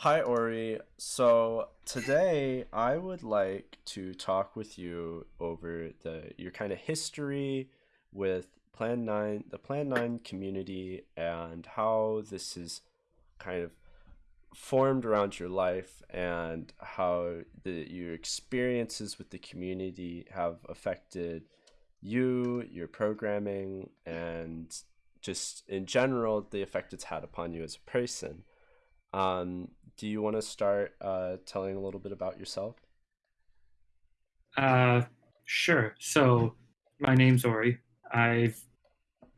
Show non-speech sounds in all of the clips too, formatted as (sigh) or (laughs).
Hi, Ori. So today I would like to talk with you over the your kind of history with Plan 9, the Plan 9 community, and how this is kind of formed around your life and how the your experiences with the community have affected you, your programming, and just in general the effect it's had upon you as a person. Um, do you want to start uh, telling a little bit about yourself? Uh, sure. So, my name's Ori. I've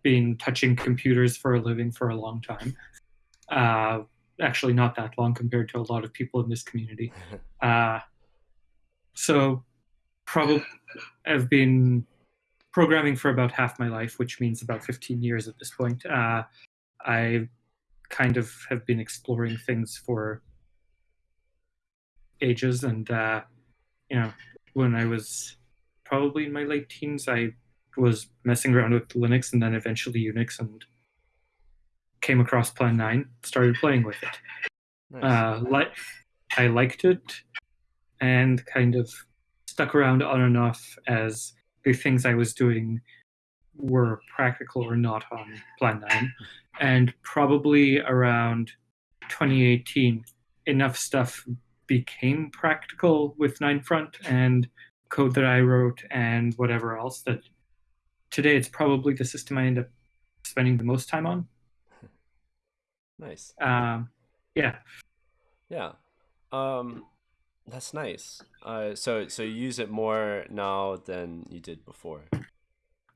been touching computers for a living for a long time. Uh, actually, not that long compared to a lot of people in this community. (laughs) Uh, so, probably I've been programming for about half my life, which means about 15 years at this point. Uh, I kind of have been exploring things for ages, and uh, you know, when I was probably in my late teens, I was messing around with Linux and then eventually Unix, and came across Plan Nine, started playing with it. Nice. Uh, like I liked it, and kind of stuck around on and off as the things I was doing were practical or not on Plan 9. And probably around 2018, enough stuff became practical with 9front and code that I wrote and whatever else that today it's probably the system I end up spending the most time on. Nice. Um, yeah. Yeah. Um, that's nice. Uh, so so you use it more now than you did before.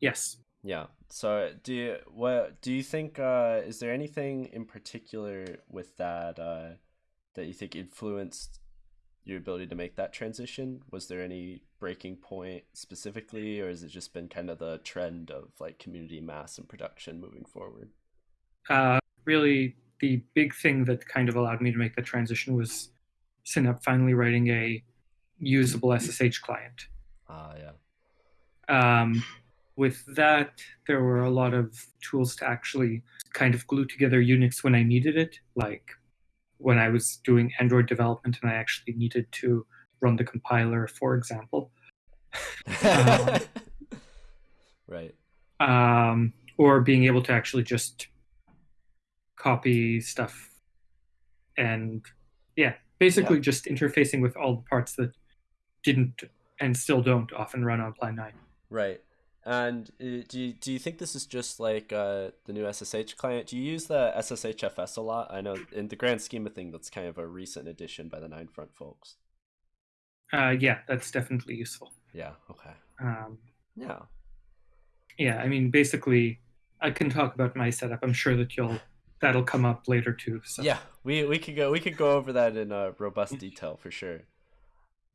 Yes. Yeah. So do you what do you think? Uh, is there anything in particular with that uh, that you think influenced your ability to make that transition? Was there any breaking point specifically, or has it just been kind of the trend of like community mass and production moving forward? Uh, really, the big thing that kind of allowed me to make the transition was cinap finally writing a usable SSH client. Ah, yeah. Um, with that, there were a lot of tools to actually kind of glue together Unix when I needed it, like when I was doing Android development and I actually needed to run the compiler, for example. um, (laughs) right. Um, or being able to actually just copy stuff and yeah, basically yeah. just interfacing with all the parts that didn't and still don't often run on Plan 9. Right. And uh, do you, do you think this is just like uh, the new SSH client? Do you use the SSHFS a lot? I know in the grand scheme of things, that's kind of a recent addition by the 9front folks. Uh, yeah, that's definitely useful. Yeah. Okay. Um, yeah. Yeah, I mean, basically, I can talk about my setup. I'm sure that you'll that'll come up later too. So. Yeah, we we could go we could go over that in uh, robust detail for sure.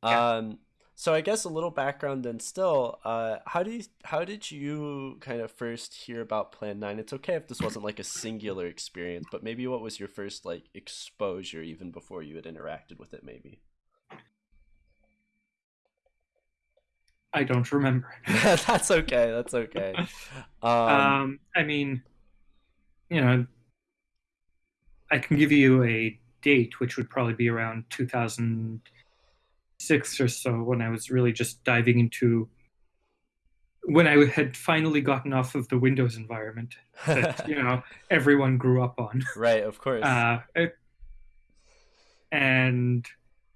Yeah. Um, so I guess a little background then still, uh, how do you, how did you kind of first hear about Plan 9? It's okay if this wasn't like a singular experience, but maybe what was your first like exposure even before you had interacted with it maybe? I don't remember. (laughs) that's okay. That's okay. Um, um, I mean, you know, I can give you a date, which would probably be around 2000- six or so when I was really just diving into when I had finally gotten off of the Windows environment that (laughs) you know everyone grew up on. Right, of course. Uh, and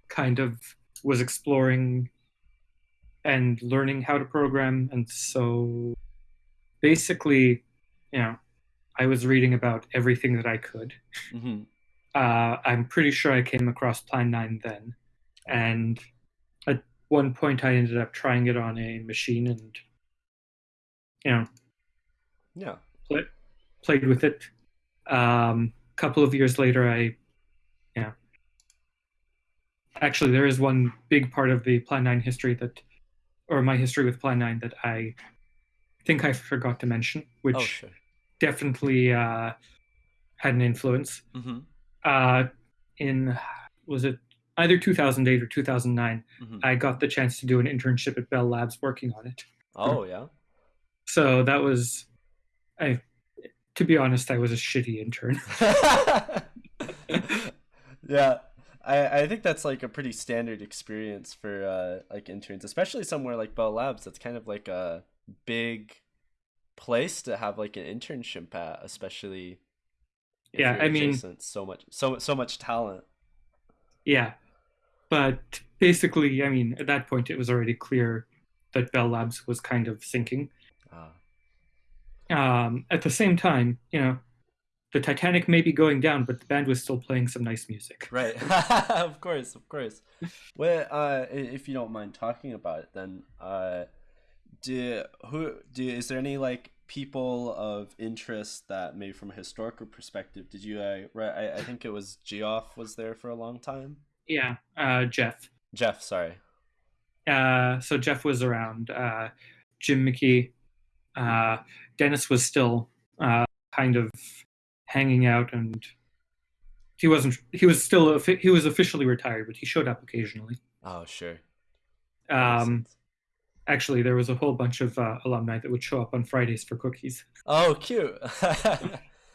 kind of was exploring and learning how to program, and so basically, you know, I was reading about everything that I could. Mm-hmm. Uh, I'm pretty sure I came across Plan Nine then, and one point I ended up trying it on a machine and you know yeah play, played with it. A um, couple of years later, I yeah. Actually, there is one big part of the Plan Nine history that, or my history with Plan Nine that I think I forgot to mention, which oh, sure. definitely uh, had an influence. Mm-hmm. Uh, in was it either 2008 or 2009, mm-hmm. I got the chance to do an internship at Bell Labs working on it. Oh yeah. So that was, I, to be honest, I was a shitty intern. (laughs) yeah, I, I think that's like a pretty standard experience for uh, like interns, especially somewhere like Bell Labs. That's kind of like a big place to have like an internship at, especially. yeah, I mean, so much, so so much talent. Yeah, but basically, I mean, at that point, it was already clear that Bell Labs was kind of sinking. Ah. Um, at the same time, you know, the Titanic may be going down, but the band was still playing some nice music. Right. (laughs) of course, of course. well, uh, if you don't mind talking about it, then uh, do who do is there any like people of interest that maybe from a historical perspective did you uh, right I, I think it was geoff was there for a long time yeah uh, jeff. Jeff sorry. Uh, so jeff was around uh, jim McKie. Uh, dennis was still uh, kind of hanging out and he wasn't he was still he was officially retired but he showed up occasionally. Oh sure. Um actually there was a whole bunch of uh, alumni that would show up on fridays for cookies. Oh cute. (laughs)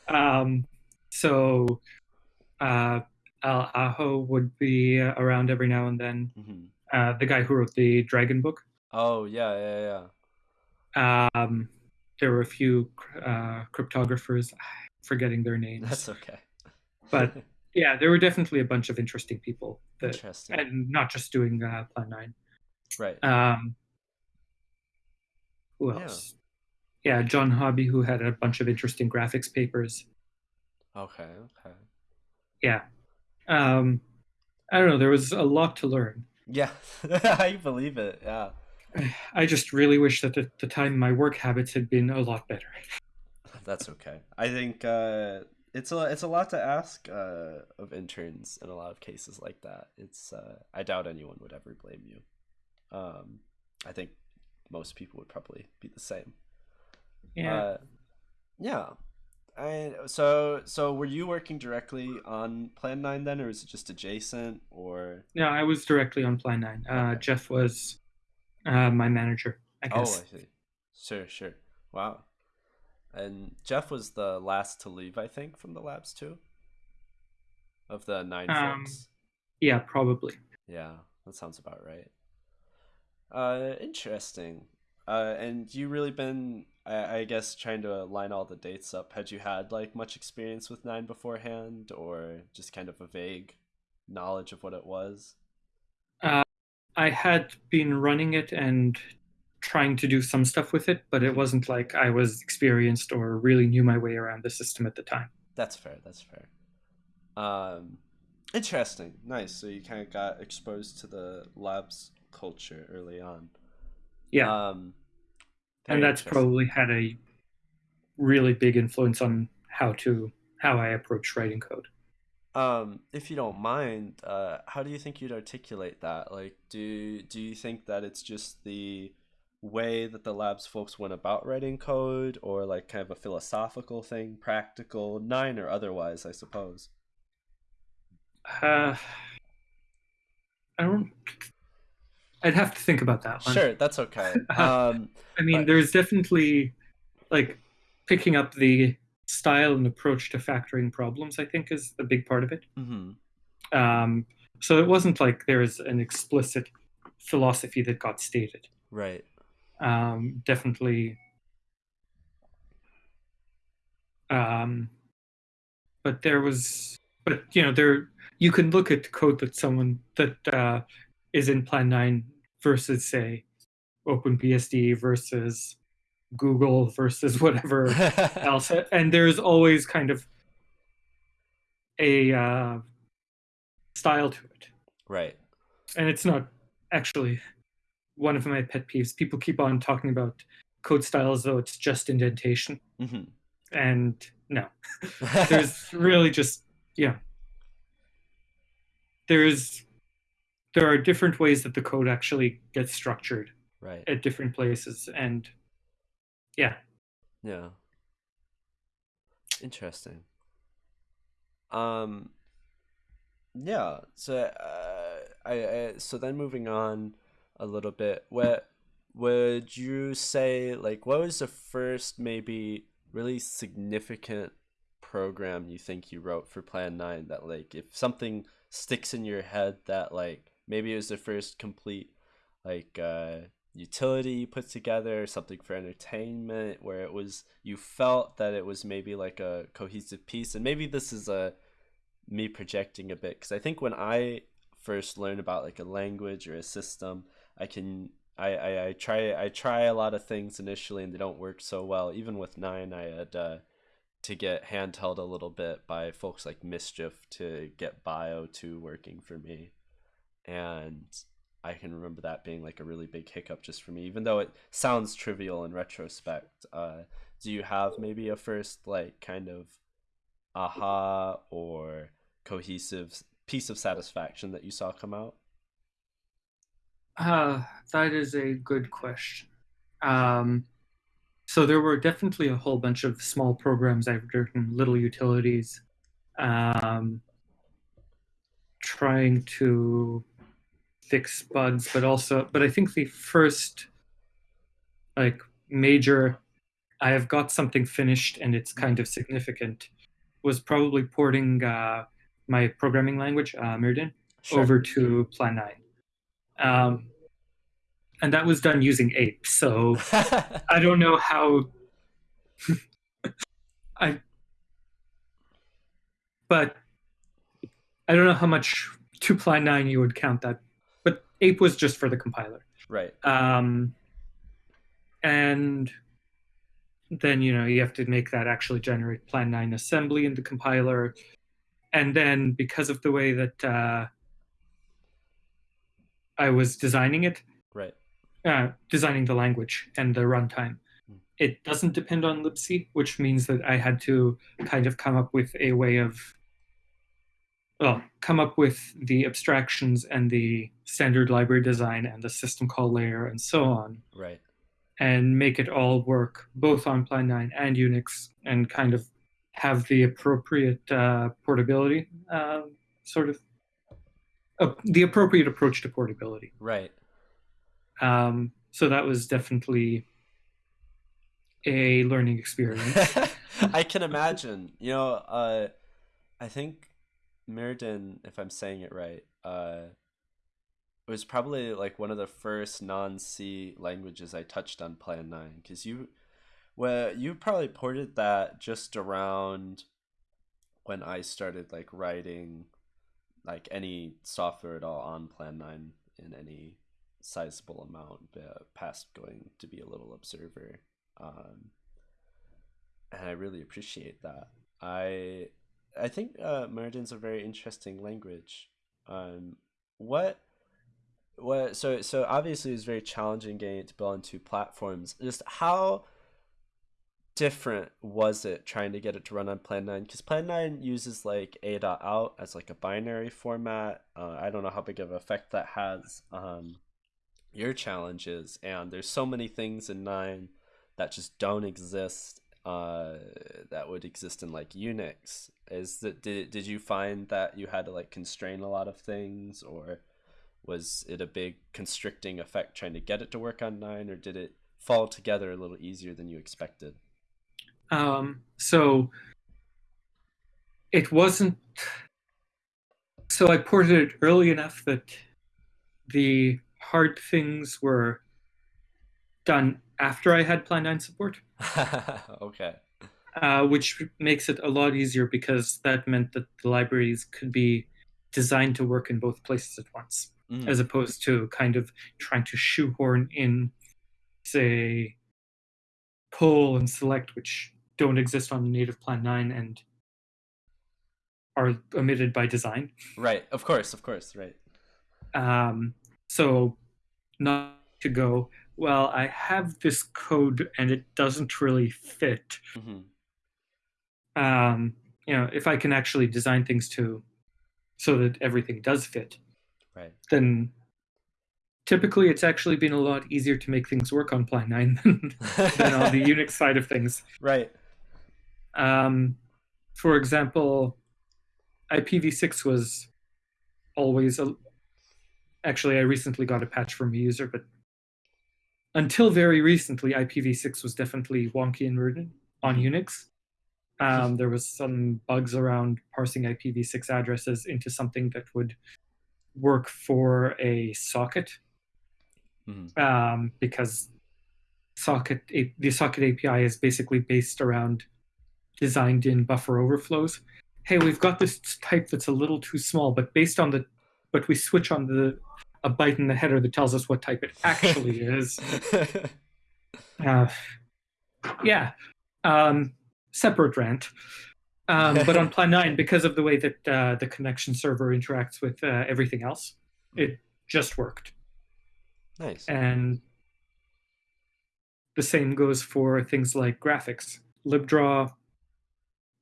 Um so uh al aho would be around every now and then mm-hmm. uh the guy who wrote the dragon book oh yeah yeah yeah um there were a few uh cryptographers (sighs) forgetting their names. That's okay. but (laughs) yeah, there were definitely a bunch of interesting people. That, interesting. And not just doing uh, Plan 9. Right. Um, who else? Yeah. yeah, John Hobby, who had a bunch of interesting graphics papers. Okay, okay. Yeah. Um, I don't know. There was a lot to learn. Yeah, (laughs) I believe it. Yeah. I just really wish that at the time my work habits had been a lot better. (laughs) that's okay. I think uh, it's a it's a lot to ask uh, of interns in a lot of cases like that. It's uh, I doubt anyone would ever blame you. Um, I think most people would probably be the same. Yeah. Uh, yeah. I, so so were you working directly on Plan Nine then, or was it just adjacent? Or no, I was directly on Plan Nine. Uh, okay. Jeff was uh, my manager. I guess. Oh, I see. Sure, sure. Wow. And Jeff was the last to leave, I think, from the labs too. Of the nine um, folks. Yeah, probably. Yeah, that sounds about right. Uh, interesting. Uh, and you really been, I, I guess, trying to line all the dates up. Had you had like much experience with nine beforehand, or just kind of a vague knowledge of what it was? Uh, I had been running it and trying to do some stuff with it, but it wasn't like I was experienced or really knew my way around the system at the time. That's fair. That's fair. Um, interesting. Nice. So you kind of got exposed to the labs culture early on. Yeah. Um, and that's probably had a really big influence on how to how I approach writing code. Um, if you don't mind, uh, how do you think you'd articulate that? Like, do do you think that it's just the way that the labs folks went about writing code or like kind of a philosophical thing practical nine or otherwise i suppose uh i don't i'd have to think about that one. sure that's okay (laughs) um i mean but... there's definitely like picking up the style and approach to factoring problems i think is a big part of it mm-hmm. um so it wasn't like there's an explicit philosophy that got stated right um, definitely. Um, but there was, but you know, there you can look at code that someone that uh, is in Plan Nine versus say OpenBSD versus Google versus (laughs) whatever else, and there's always kind of a uh, style to it. Right. And it's not actually one of my pet peeves. People keep on talking about code styles though it's just indentation, mm-hmm. and no, (laughs) there's really just yeah. There's there are different ways that the code actually gets structured right at different places, and yeah, yeah, interesting. Um, yeah. So, uh, I, I so then moving on a little bit. What would you say? Like, what was the first maybe really significant program you think you wrote for Plan Nine that like if something sticks in your head that like maybe it was the first complete like uh utility you put together, something for entertainment, where it was you felt that it was maybe like a cohesive piece. And maybe this is a me projecting a bit because I think when I first learn about like a language or a system, I can I, I, I try I try a lot of things initially and they don't work so well. Even with nine, I had uh, to get handheld a little bit by folks like Mischief to get Bio two working for me, and I can remember that being like a really big hiccup just for me, even though it sounds trivial in retrospect. Uh, do you have maybe a first like kind of aha or cohesive piece of satisfaction that you saw come out? Uh, that is a good question. Um, so there were definitely a whole bunch of small programs I've written, little utilities, um, trying to fix bugs, but also, but I think the first like major, I have got something finished and it's kind of significant, was probably porting uh, my programming language, uh, Myrddin, sure. over to Plan 9. Um, and that was done using ape so (laughs) i don't know how (laughs) i but i don't know how much to plan 9 you would count that ape was just for the compiler right um and then you know you have to make that actually generate plan 9 assembly in the compiler and then because of the way that uh, i was designing it right uh, designing the language and the runtime. Hmm. It doesn't depend on libc, which means that I had to kind of come up with a way of, well, come up with the abstractions and the standard library design and the system call layer and so on. Right. And make it all work both on Plan 9 and Unix and kind of have the appropriate uh, portability, uh, sort of, uh, the appropriate approach to portability. Right. Um, so that was definitely a learning (laughs) experience. I can imagine. You know, uh, I think Myrddin, if I'm saying it right, uh, was probably like one of the first non-C languages I touched on Plan Nine because you, well, you probably ported that just around when I started like writing like any software at all on Plan Nine in any sizable amount uh, past going to be a little observer um, and i really appreciate that. I i think uh, Myrddin's a very interesting language. Um, what what so so obviously it's very challenging getting it to build on two platforms. Just how different was it trying to get it to run on plan 9 because plan 9 uses like a.out as like a binary format. Uh, i don't know how big of an effect that has um, your challenges. And there's so many things in nine that just don't exist that would exist in like unix? Is that did, did you find that you had to like constrain a lot of things or was it a big constricting effect trying to get it to work on nine or did it fall together a little easier than you expected? Um, so it wasn't so i ported it early enough that the hard things were done after I had Plan 9 support. (laughs) okay. Uh, which makes it a lot easier because that meant that the libraries could be designed to work in both places at once, mm. as opposed to kind of trying to shoehorn in, say, poll and select, which don't exist on the native Plan 9 and are omitted by design. Right, of course, of course, right. Um, so not to go, well, I have this code and it doesn't really fit. Mm-hmm. Um, you know, if I can actually design things to so that everything does fit, right. then typically it's actually been a lot easier to make things work on Plan 9 than, (laughs) than on the Unix side of things. Right. Um, for example, IPv6 was always a, Actually, I recently got a patch from a user, but until very recently, IPv6 was definitely wonky and rude on mm-hmm. Unix. Um, there was some bugs around parsing IPv6 addresses into something that would work for a socket, Mhm. um, because socket A- the socket API is basically based around designed-in buffer overflows. Hey, we've got this type that's a little too small, but based on the, but we switch on the a byte in the header that tells us what type it actually (laughs) is. Uh, yeah, um, separate rant. Um, but on (laughs) Plan 9, because of the way that uh, the connection server interacts with uh, everything else, it just worked. nice. And the same goes for things like graphics. LibDraw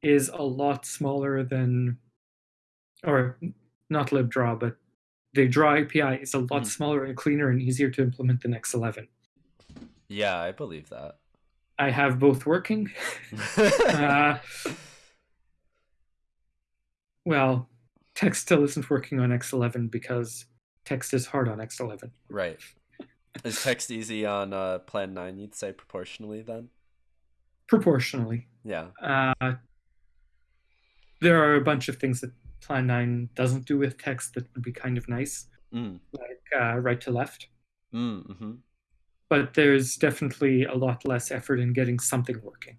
is a lot smaller than, or not LibDraw, but the Draw API is a lot Mhm. smaller and cleaner and easier to implement than X11. Yeah, I believe that. I have both working. (laughs) Uh, well, text still isn't working on X11 because text is hard on X11. right. Is text easy on uh, Plan 9, you'd say, proportionally then? Proportionally. Yeah. Uh, there are a bunch of things that Plan 9 doesn't do with text that would be kind of nice, Mm. like uh, right to left. Mm, hmm But there's definitely a lot less effort in getting something working.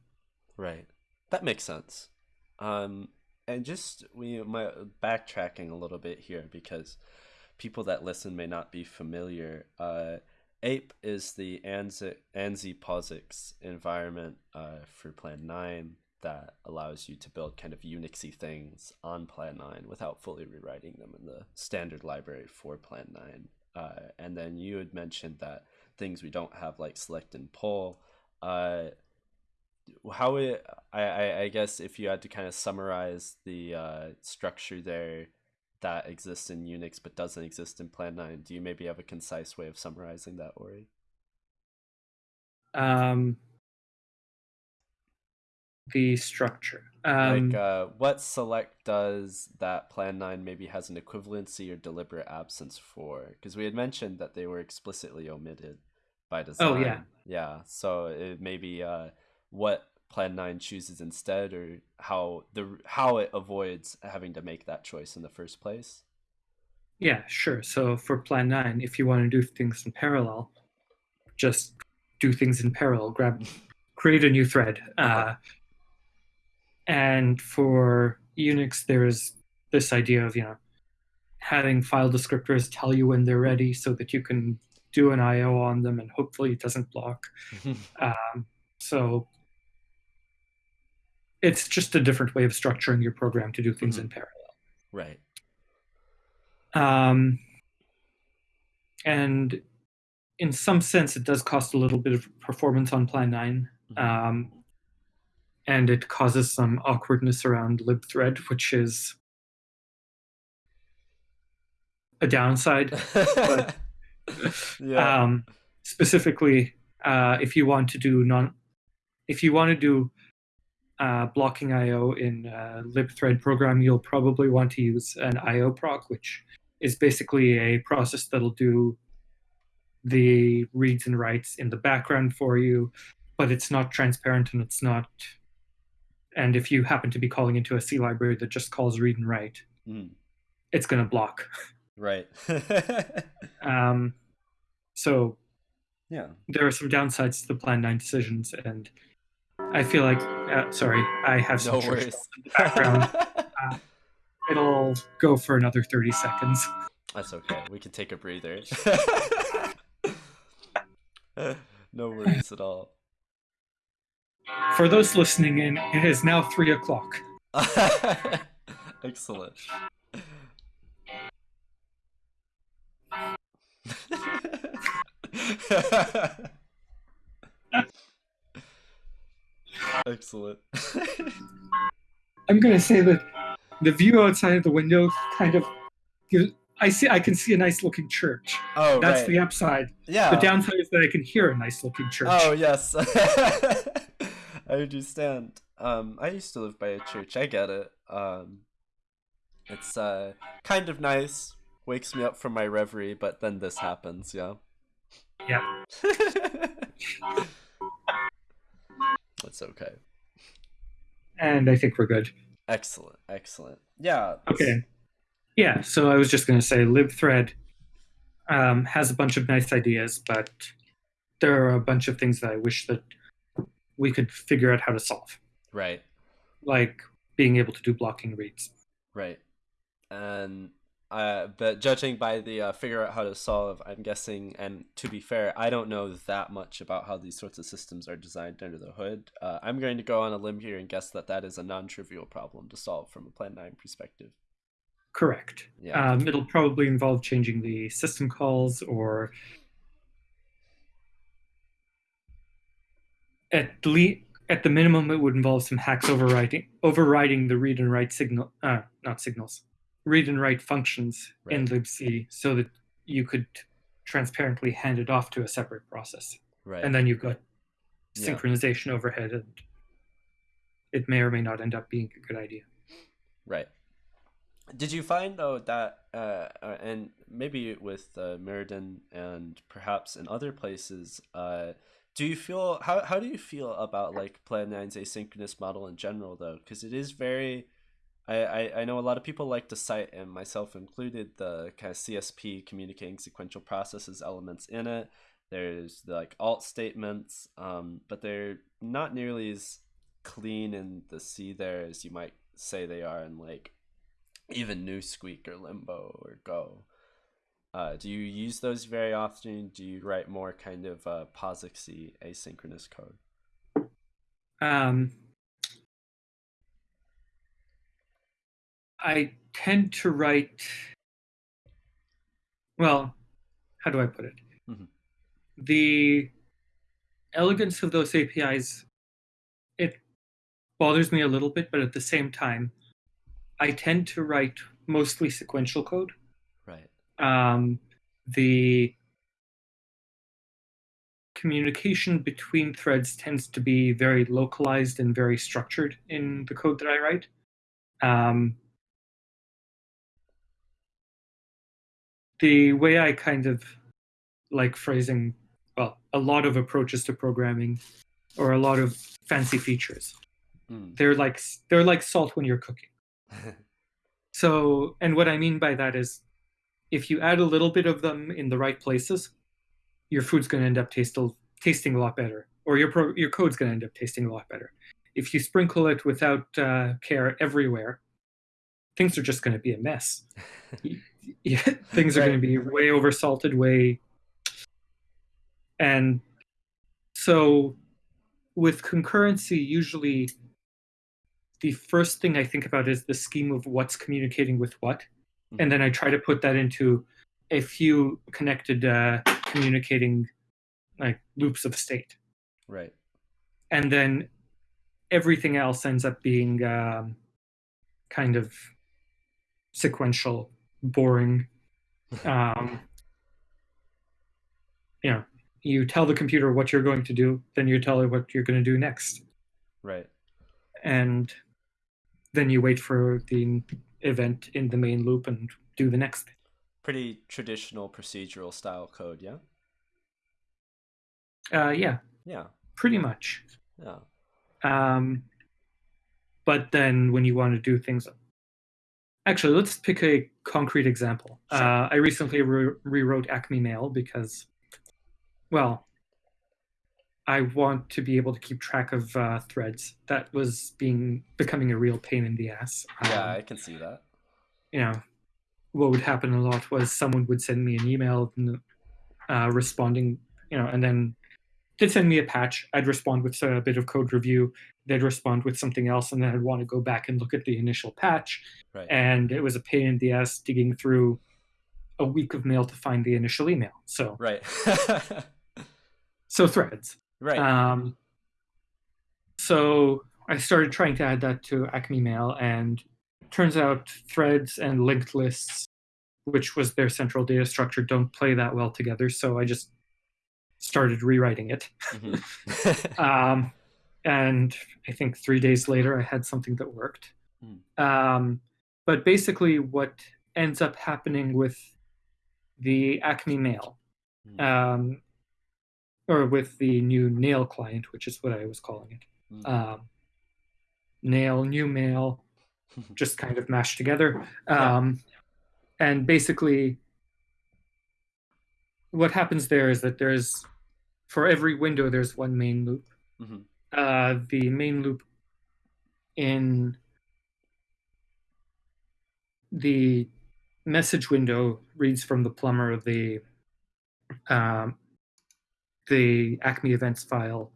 Right. That makes sense. Um, and just we my backtracking a little bit here because people that listen may not be familiar. Uh, Ape is the ANSI, ANSI POSIX environment uh, for Plan 9 that allows you to build kind of Unixy things on Plan 9 without fully rewriting them in the standard library for Plan 9. Uh, and then you had mentioned that things we don't have like select and poll. Uh, how it, I, I guess if you had to kind of summarize the uh, structure there that exists in Unix but doesn't exist in Plan 9, do you maybe have a concise way of summarizing that, Ori? Um, the structure. Um, like uh, what select does that Plan 9 maybe has an equivalency or deliberate absence for? Because we had mentioned that they were explicitly omitted by design. Oh, yeah. Yeah, so it maybe uh, what Plan 9 chooses instead or how the how it avoids having to make that choice in the first place. Yeah, sure. So for Plan 9, if you want to do things in parallel, just do things in parallel. Grab, create a new thread. Uh, and for Unix, there's this idea of, you know, having file descriptors tell you when they're ready so that you can do an I.O. on them and hopefully it doesn't block. (laughs) Um, so it's just a different way of structuring your program to do things in parallel. right. Um, and in some sense, it does cost a little bit of performance on Plan 9. Mhm. Um, and it causes some awkwardness around libthread, which is a downside. (laughs) yeah. Um, specifically, uh, if you want to do non, if you want to do uh, blocking I/O in a libthread program, you'll probably want to use an I/O proc, which is basically a process that'll do the reads and writes in the background for you, but it's not transparent and it's not. And if you happen to be calling into a C library that just calls read and write, Mm, it's going to block. right. (laughs) (laughs) Um, so yeah. there are some downsides to the Plan 9 decisions, and I feel like, uh, sorry, I have some No worries. in the background. (laughs) It'll go for another 30 seconds. That's okay. We can take a breather. no worries at all. For those listening in, it is now 3 o'clock. (laughs) Excellent. Excellent. (laughs) I'm going to say that the view outside of the window kind of gives. I see. I can see a nice looking church. oh, That's right. the upside. yeah. The downside is that I can hear a nice looking church. Oh yes, (laughs) (laughs) I understand. Um, I used to live by a church. I get it. Um, it's uh kind of nice. Wakes me up from my reverie, but then this happens. Yeah. Yep. (laughs) That's okay. and I think we're good. Excellent, excellent. Yeah. Okay. Yeah, so I was just going to say libthread um, has a bunch of nice ideas, but there are a bunch of things that I wish that we could figure out how to solve, Right, like being able to do blocking reads. right. And uh, but judging by the uh, figure out how to solve, I'm guessing, and to be fair, I don't know that much about how these sorts of systems are designed under the hood. Uh, I'm going to go on a limb here and guess that that is a non-trivial problem to solve from a Plan 9 perspective. Correct. Yeah. Um, it'll probably involve changing the system calls or at le- at the minimum it would involve some hacks overriding overriding the read and write signal uh, not signals read and write functions in Right. libc so that you could transparently hand it off to a separate process Right. and then you've got Yeah. synchronization overhead and it may or may not end up being a good idea Right. Did you find though that, uh, uh, and maybe with uh, Myrddin and perhaps in other places, uh, do you feel how how do you feel about like Plan 9's asynchronous model in general though? Because it is very, I, I I know a lot of people like to cite, and myself included, the kind of CSP communicating sequential processes elements in it. There's the, like alt statements, um, but they're not nearly as clean in the C there as you might say they are in like even Newsqueak or Limbo or Go. Uh, do you use those very often? Do you write more kind of uh, POSIXy asynchronous code? Um, I tend to write. Well, how do I put it? Mhm. The elegance of those APIs, it bothers me a little bit, but at the same time, I tend to write mostly sequential code. Um, the communication between threads tends to be very localized and very structured in the code that I write. Um, the way I kind of like phrasing, well, a lot of approaches to programming or a lot of fancy features. Mm. They're like they're like salt when you're cooking. (laughs) So, and what I mean by that is if you add a little bit of them in the right places, your food's going to end up taste, tasting a lot better, or your pro, your code's going to end up tasting a lot better. If you sprinkle it without uh, care everywhere, things are just going to be a mess. (laughs) Yeah, things are Right. going to be way over salted, way. And so with concurrency, usually the first thing I think about is the scheme of what's communicating with what. And then I try to put that into a few connected uh, communicating like loops of state. right. And then everything else ends up being um, kind of sequential, boring. (laughs) Um, you know, you tell the computer what you're going to do, then you tell it what you're going to do next. Right. and then you wait for the event in the main loop and do the next thing. Pretty traditional procedural style code, yeah? Uh, yeah, Yeah. pretty much. Yeah. Um, but then when you want to do things, actually, let's pick a concrete example. Sure. Uh, I recently re- rewrote Acme Mail because, well, I want to be able to keep track of uh, threads. That was being becoming a real pain in the ass. Yeah, Um, I can see that. you know, what would happen a lot was someone would send me an email uh, responding, you know, and then they'd send me a patch. I'd respond with a bit of code review. They'd respond with something else, and then I'd want to go back and look at the initial patch. Right. And it was a pain in the ass digging through a week of mail to find the initial email. So, right. (laughs) so threads. Right. Um, so I started trying to add that to Acme Mail, and turns out threads and linked lists, which was their central data structure, don't play that well together. So I just started rewriting it. Mhm. (laughs) (laughs) Um, and I think three days later, I had something that worked. Hmm. Um, but basically, what ends up happening with the Acme Mail Hmm. um, or with the new nail client, which is what I was calling it. Mm. Um, nail, new mail, (laughs) just kind of mashed together. Yeah. Um, and basically, what happens there is that there's, for every window, there's one main loop. Mhm. Uh, the main loop in the message window reads from the plumber of the um, the Acme events file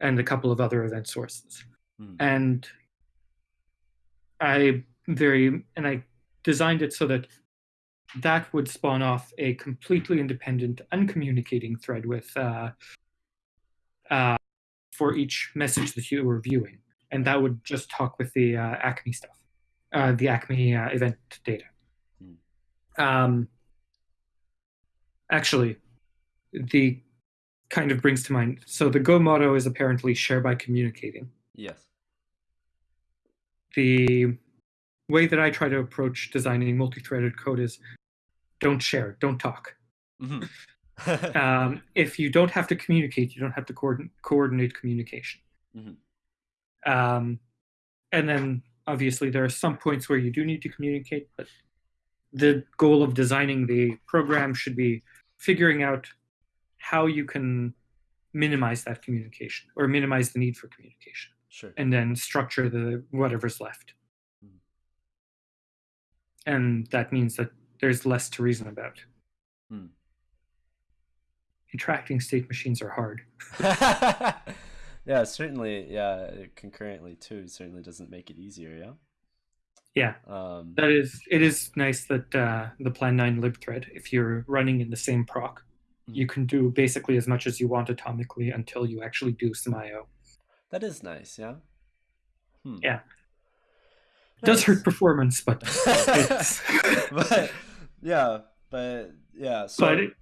and a couple of other event sources. Mhm. And I very and I designed it so that that would spawn off a completely independent, uncommunicating thread with uh, uh, for each message that you were viewing, and that would just talk with the uh, Acme stuff, uh, the Acme uh, event data. Hmm. Um, actually, the kind of brings to mind. So the Go motto is apparently share by communicating. Yes. The way that I try to approach designing multi-threaded code is don't share, don't talk. Mhm. (laughs) (laughs) Um, if you don't have to communicate, you don't have to coordin- coordinate communication. Mhm. Um, and then obviously there are some points where you do need to communicate, but the goal of designing the program should be figuring out how you can minimize that communication or minimize the need for communication sure. and then structure the whatever's left. Mhm. And that means that there's less to reason about. Hmm. Interacting state machines are hard. (laughs) yeah, certainly. Yeah, concurrently too certainly doesn't make it easier. Yeah. Yeah, Um, that is. It is nice that uh, the Plan Nine libthread, if you're running in the same proc. You can do basically as much as you want atomically until you actually do some I/O. that is nice. Yeah. Hmm. Yeah. It does hurt performance, but (laughs) (laughs) but yeah, but yeah. So but it,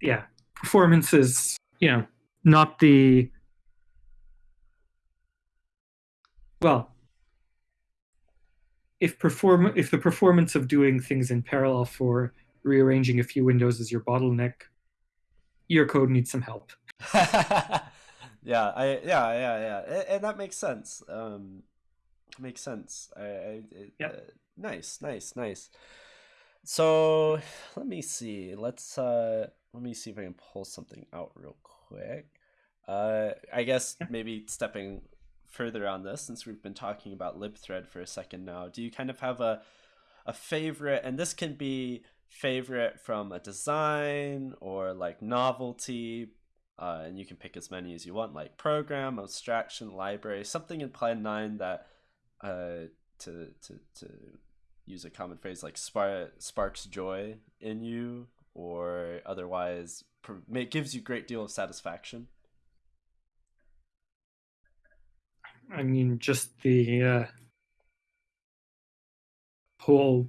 yeah, performance is you know not the well. If perform if the performance of doing things in parallel for rearranging a few windows is your bottleneck, your code needs some help. (laughs) yeah, I yeah yeah yeah, and, and that makes sense. Um, makes sense. I, I it, Yep. uh, nice, nice, nice. So let me see. Let's uh, let me see if I can pull something out real quick. Uh, I guess Yeah. maybe stepping further on this, since we've been talking about libthread for a second now, do you kind of have a a favorite? And this can be favorite from a design or like novelty, uh, and you can pick as many as you want, like program, abstraction, library, something in Plan Nine that, uh, to to to use a common phrase like spark, sparks joy in you, or otherwise it gives you a great deal of satisfaction. I mean, just the uh, whole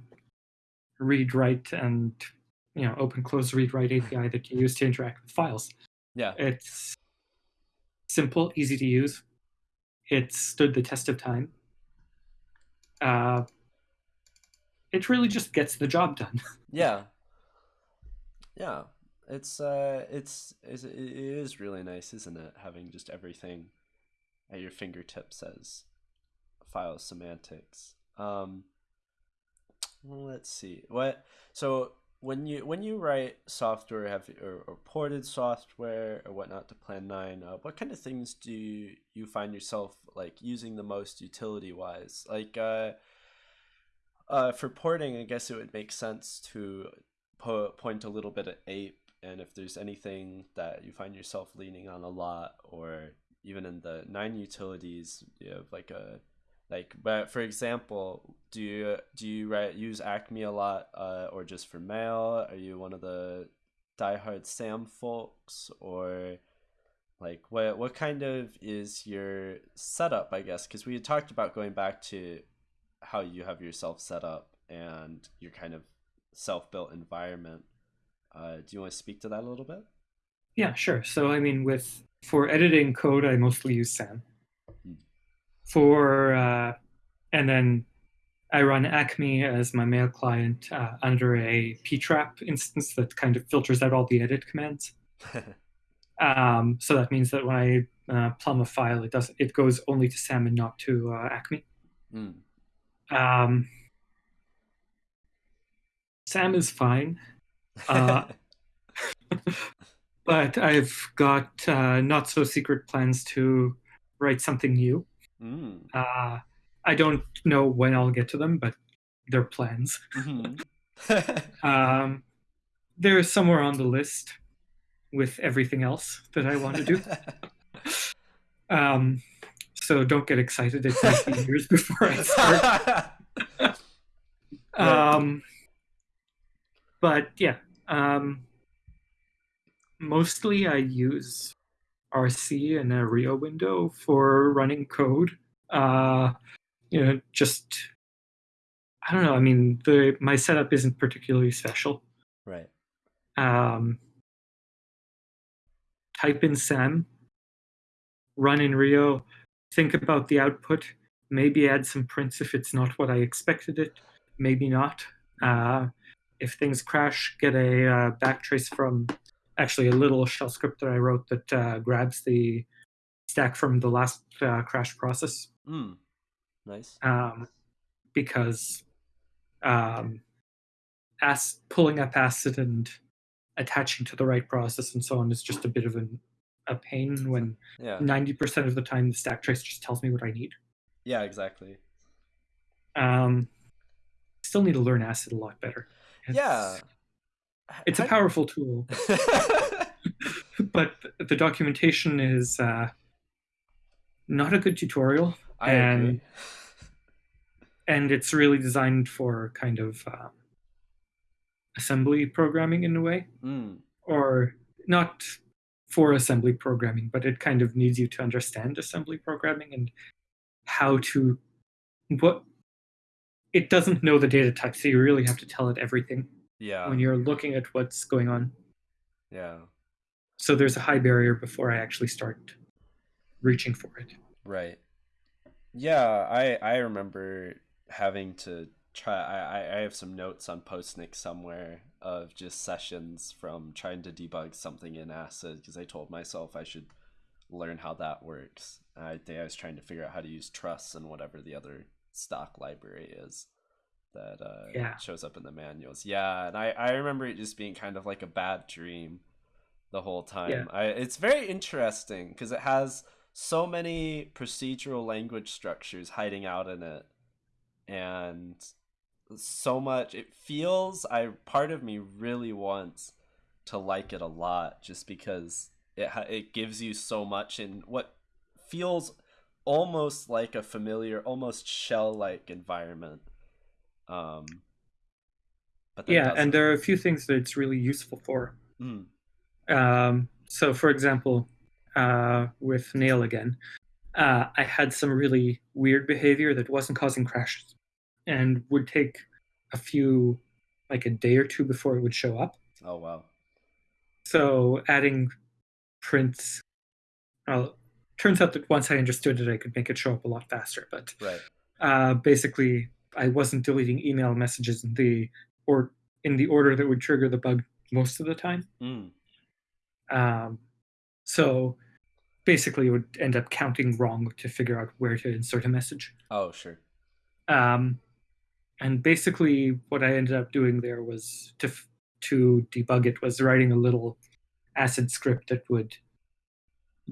read write and you know open close read write API that you use to interact with files. Yeah, It's simple, easy to use. It stood the test of time. Uh, it really just gets the job done. (laughs) yeah, yeah. It's uh, it's, it's it is really nice, isn't it? Having just everything at your fingertips as file semantics. Um, let's see what. So when you when you write software, have or, or ported software or whatnot to Plan Nine, uh, what kind of things do you, you find yourself like using the most utility wise? Like uh, uh, for porting, I guess it would make sense to po- point a little bit at Ape, and if there's anything that you find yourself leaning on a lot, or even in the nine utilities, you have like a like but for example do you do you write use acme a lot uh, or just for mail? Are you one of the diehard sam folks? Or like what what kind of is your setup i guess? Because we had talked about going back to how you have yourself set up and your kind of self-built environment. Uh, do you want to speak to that a little bit? Yeah, sure. So I mean, with for editing code, I mostly use SAM. For uh, and then I run Acme as my mail client uh, under a ptrap instance that kind of filters out all the edit commands. (laughs) Um, so that means that when I uh, plumb a file, it does it goes only to SAM and not to uh, Acme. Mm. Um, SAM is fine, uh, (laughs) (laughs) but I've got uh, not so secret plans to write something new. Mm. Uh, I don't know when I'll get to them, but they're plans. Mhm. (laughs) (laughs) Um, they're somewhere on the list with everything else that I want to do. (laughs) Um, so don't get excited. It might be years before I start. Um, but yeah, um, mostly I use RC and a Rio window for running code. Uh, you know, just I don't know. I mean, the my setup isn't particularly special. right. Um, type in SAM, run in Rio, think about the output, maybe add some prints if it's not what I expected it, maybe not. Uh, if things crash, get a uh, backtrace from actually a little shell script that I wrote that uh, grabs the stack from the last uh, crash process Mm. Nice. um, because um, as pulling up acid and attaching to the right process and so on is just a bit of an, a pain when Yeah. 90% of the time the stack trace just tells me what I need. Yeah, exactly. Um, still need to learn acid a lot better. It's, Yeah. It's a powerful tool, (laughs) but the documentation is uh, not a good tutorial. I and agree. and it's really designed for kind of uh, assembly programming in a way, Mm. or not for assembly programming, but it kind of needs you to understand assembly programming and how to what it doesn't know the data type, so you really have to tell it everything Yeah. when you're looking at what's going on. Yeah. So there's a high barrier before I actually start reaching for it. Right. Yeah, I I remember having to try I, I- I have some notes on Postnix somewhere of just sessions from trying to debug something in ACID because I told myself I should learn how that works. I think I was trying to figure out how to use truss and whatever the other stock library is that uh, Yeah. shows up in the manuals. Yeah, and I, I remember it just being kind of like a bad dream the whole time. Yeah. I, it's very interesting because it has so many procedural language structures hiding out in it and so much it feels i part of me really wants to like it a lot just because it it gives you so much in what feels almost like a familiar almost shell like environment um but Yeah, and there are a few things that it's really useful for. Mm, Um, so, for example, uh, with Nail again, uh, I had some really weird behavior that wasn't causing crashes and would take a few, like a day or two before it would show up. oh wow So, adding prints, well, turns out that once I understood it, I could make it show up a lot faster. But right uh, basically, I wasn't deleting email messages in the or in the order that would trigger the bug most of the time. mm, Um, so basically, it would end up counting wrong to figure out where to insert a message. oh sure Um, and basically, what I ended up doing there was to f- to debug it was writing a little ACID script that would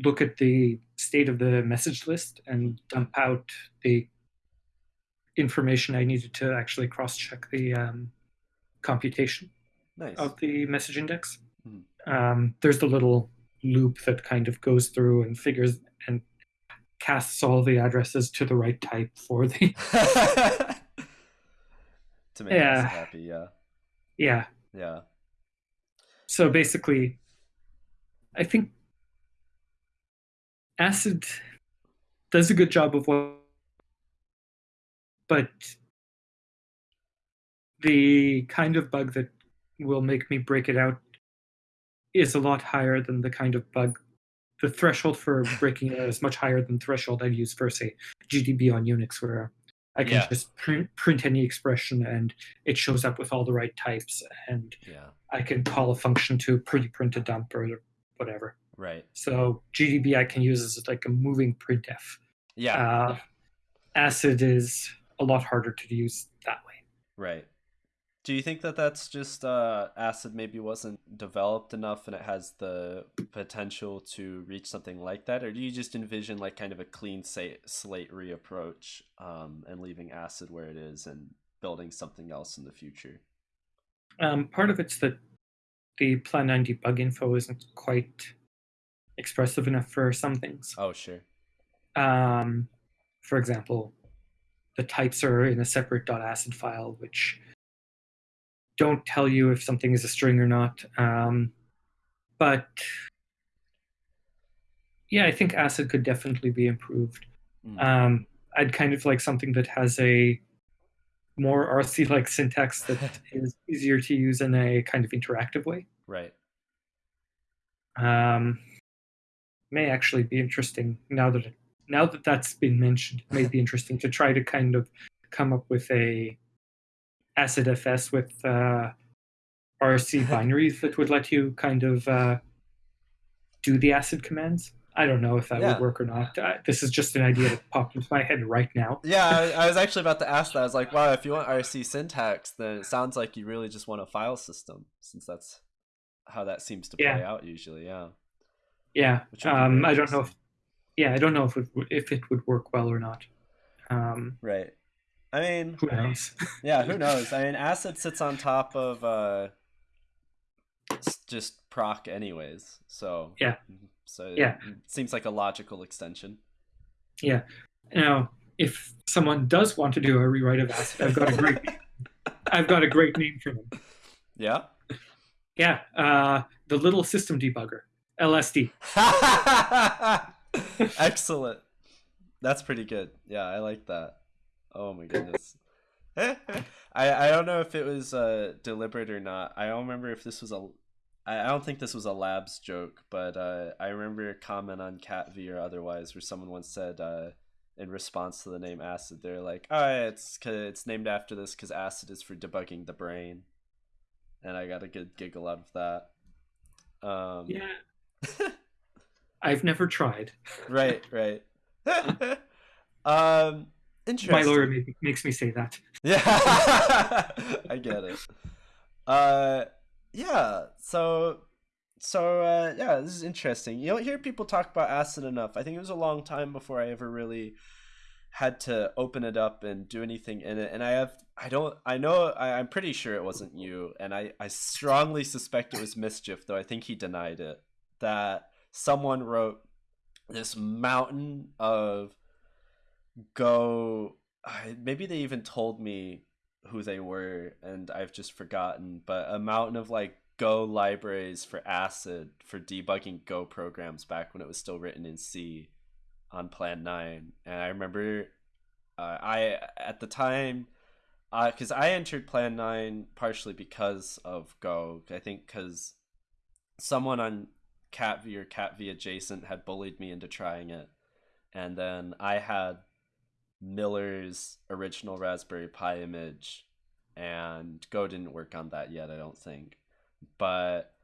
look at the state of the message list and dump out the information I needed to actually cross-check the um, computation nice of the message index. Hmm. Um, there's the little loop that kind of goes through and figures and casts all the addresses to the right type for the (laughs) to make Yeah. us happy yeah yeah. yeah So basically, I think Acid does a good job of what, but the kind of bug that will make me break it out is a lot higher than the kind of bug. The threshold for (laughs) breaking it out is much higher than the threshold I'd use for, say, GDB on Unix, where I can Yeah. just print, print any expression and it shows up with all the right types, and yeah I can call a function to pretty print a dump or whatever. Right. So GDB I can use as like a moving printf. Yeah. Uh, ACID is a lot harder to use that way. Right. Do you think that that's just uh, ACID maybe wasn't developed enough and it has the potential to reach something like that? Or do you just envision like kind of a clean slate reapproach um, and leaving ACID where it is and building something else in the future? Um, part of it's that the Plan 9 debug info isn't quite expressive enough for some things. Oh, sure. Um, for example, the types are in a separate .acid file, which don't tell you if something is a string or not. Um, but yeah, I think ACID could definitely be improved. Mm. Um, I'd kind of like something that has a more RC-like syntax that (laughs) is easier to use in a kind of interactive way. right. Um, may actually be interesting now that it, now that that's been mentioned. It may be interesting to try to kind of come up with a ACID FS with uh, RC (laughs) binaries that would let you kind of uh, do the ACID commands. I don't know if that Yeah. would work or not. Uh, this is just an idea that popped into my head right now. Yeah, I, I was actually about to ask that. I was like, wow, if you want RC syntax, then it sounds like you really just want a file system, since that's how that seems to play Yeah. out usually. Yeah. Yeah, Which would be um, I don't know if. Yeah, I don't know if it would- if it would work well or not. Um, Right. I mean, who knows? (laughs) yeah, who knows? I mean, acid sits on top of uh, just proc, anyways. So Yeah. So it Yeah. seems like a logical extension. Yeah. Now, if someone does want to do a rewrite of ACID, I've got a great, (laughs) I've got a great name for them. Yeah. Yeah, uh, the Little System Debugger, LSD. (laughs) (laughs) Excellent. That's pretty good. Yeah, I like that. Oh my goodness. (laughs) I I don't know if it was uh deliberate or not. I don't remember if this was a. I don't think this was a labs joke, but uh, I remember a comment on CatV or otherwise where someone once said uh, in response to the name acid, they're like, "Oh, yeah, it's it's named after this because acid is for debugging the brain," and I got a good giggle out of that. Um, Yeah. (laughs) I've never tried. right, right. (laughs) um, interesting. My lawyer ma- makes me say that. (laughs) Yeah, I get it. Uh, yeah. So, so uh, yeah, this is interesting. You don't hear people talk about acid enough. I think it was a long time before I ever really had to open it up and do anything in it. And I have, I don't, I know, I, I'm pretty sure it wasn't you, and I, I strongly suspect it was mischief, though I think he denied it. That someone wrote this mountain of go maybe they even told me who they were and I've just forgotten, but a mountain of like Go libraries for ACID for debugging Go programs back when it was still written in C on Plan 9. And I remember uh, I, at the time, because I entered Plan 9 partially because of Go. I think because someone on CatV or CatV adjacent had bullied me into trying it. And then I had Miller's original Raspberry Pi image, and Go didn't work on that yet, I don't think. But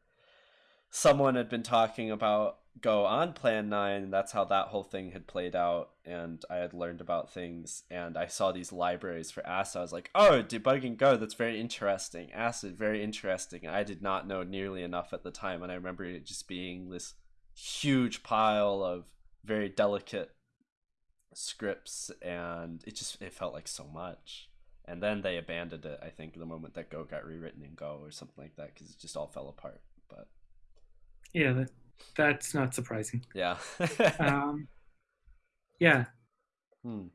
someone had been talking about Go on Plan 9, that's how that whole thing had played out. And I had learned about things, and I saw these libraries for ACID. I was like, oh, debugging Go, that's very interesting. ACID, very interesting. I did not know nearly enough at the time, and I remember it just being this huge pile of very delicate scripts and it just it felt like so much and then they abandoned it i think the moment that go got rewritten in go or something like that because it just all fell apart but Yeah, that's not surprising. yeah Um, (laughs) yeah, hmm.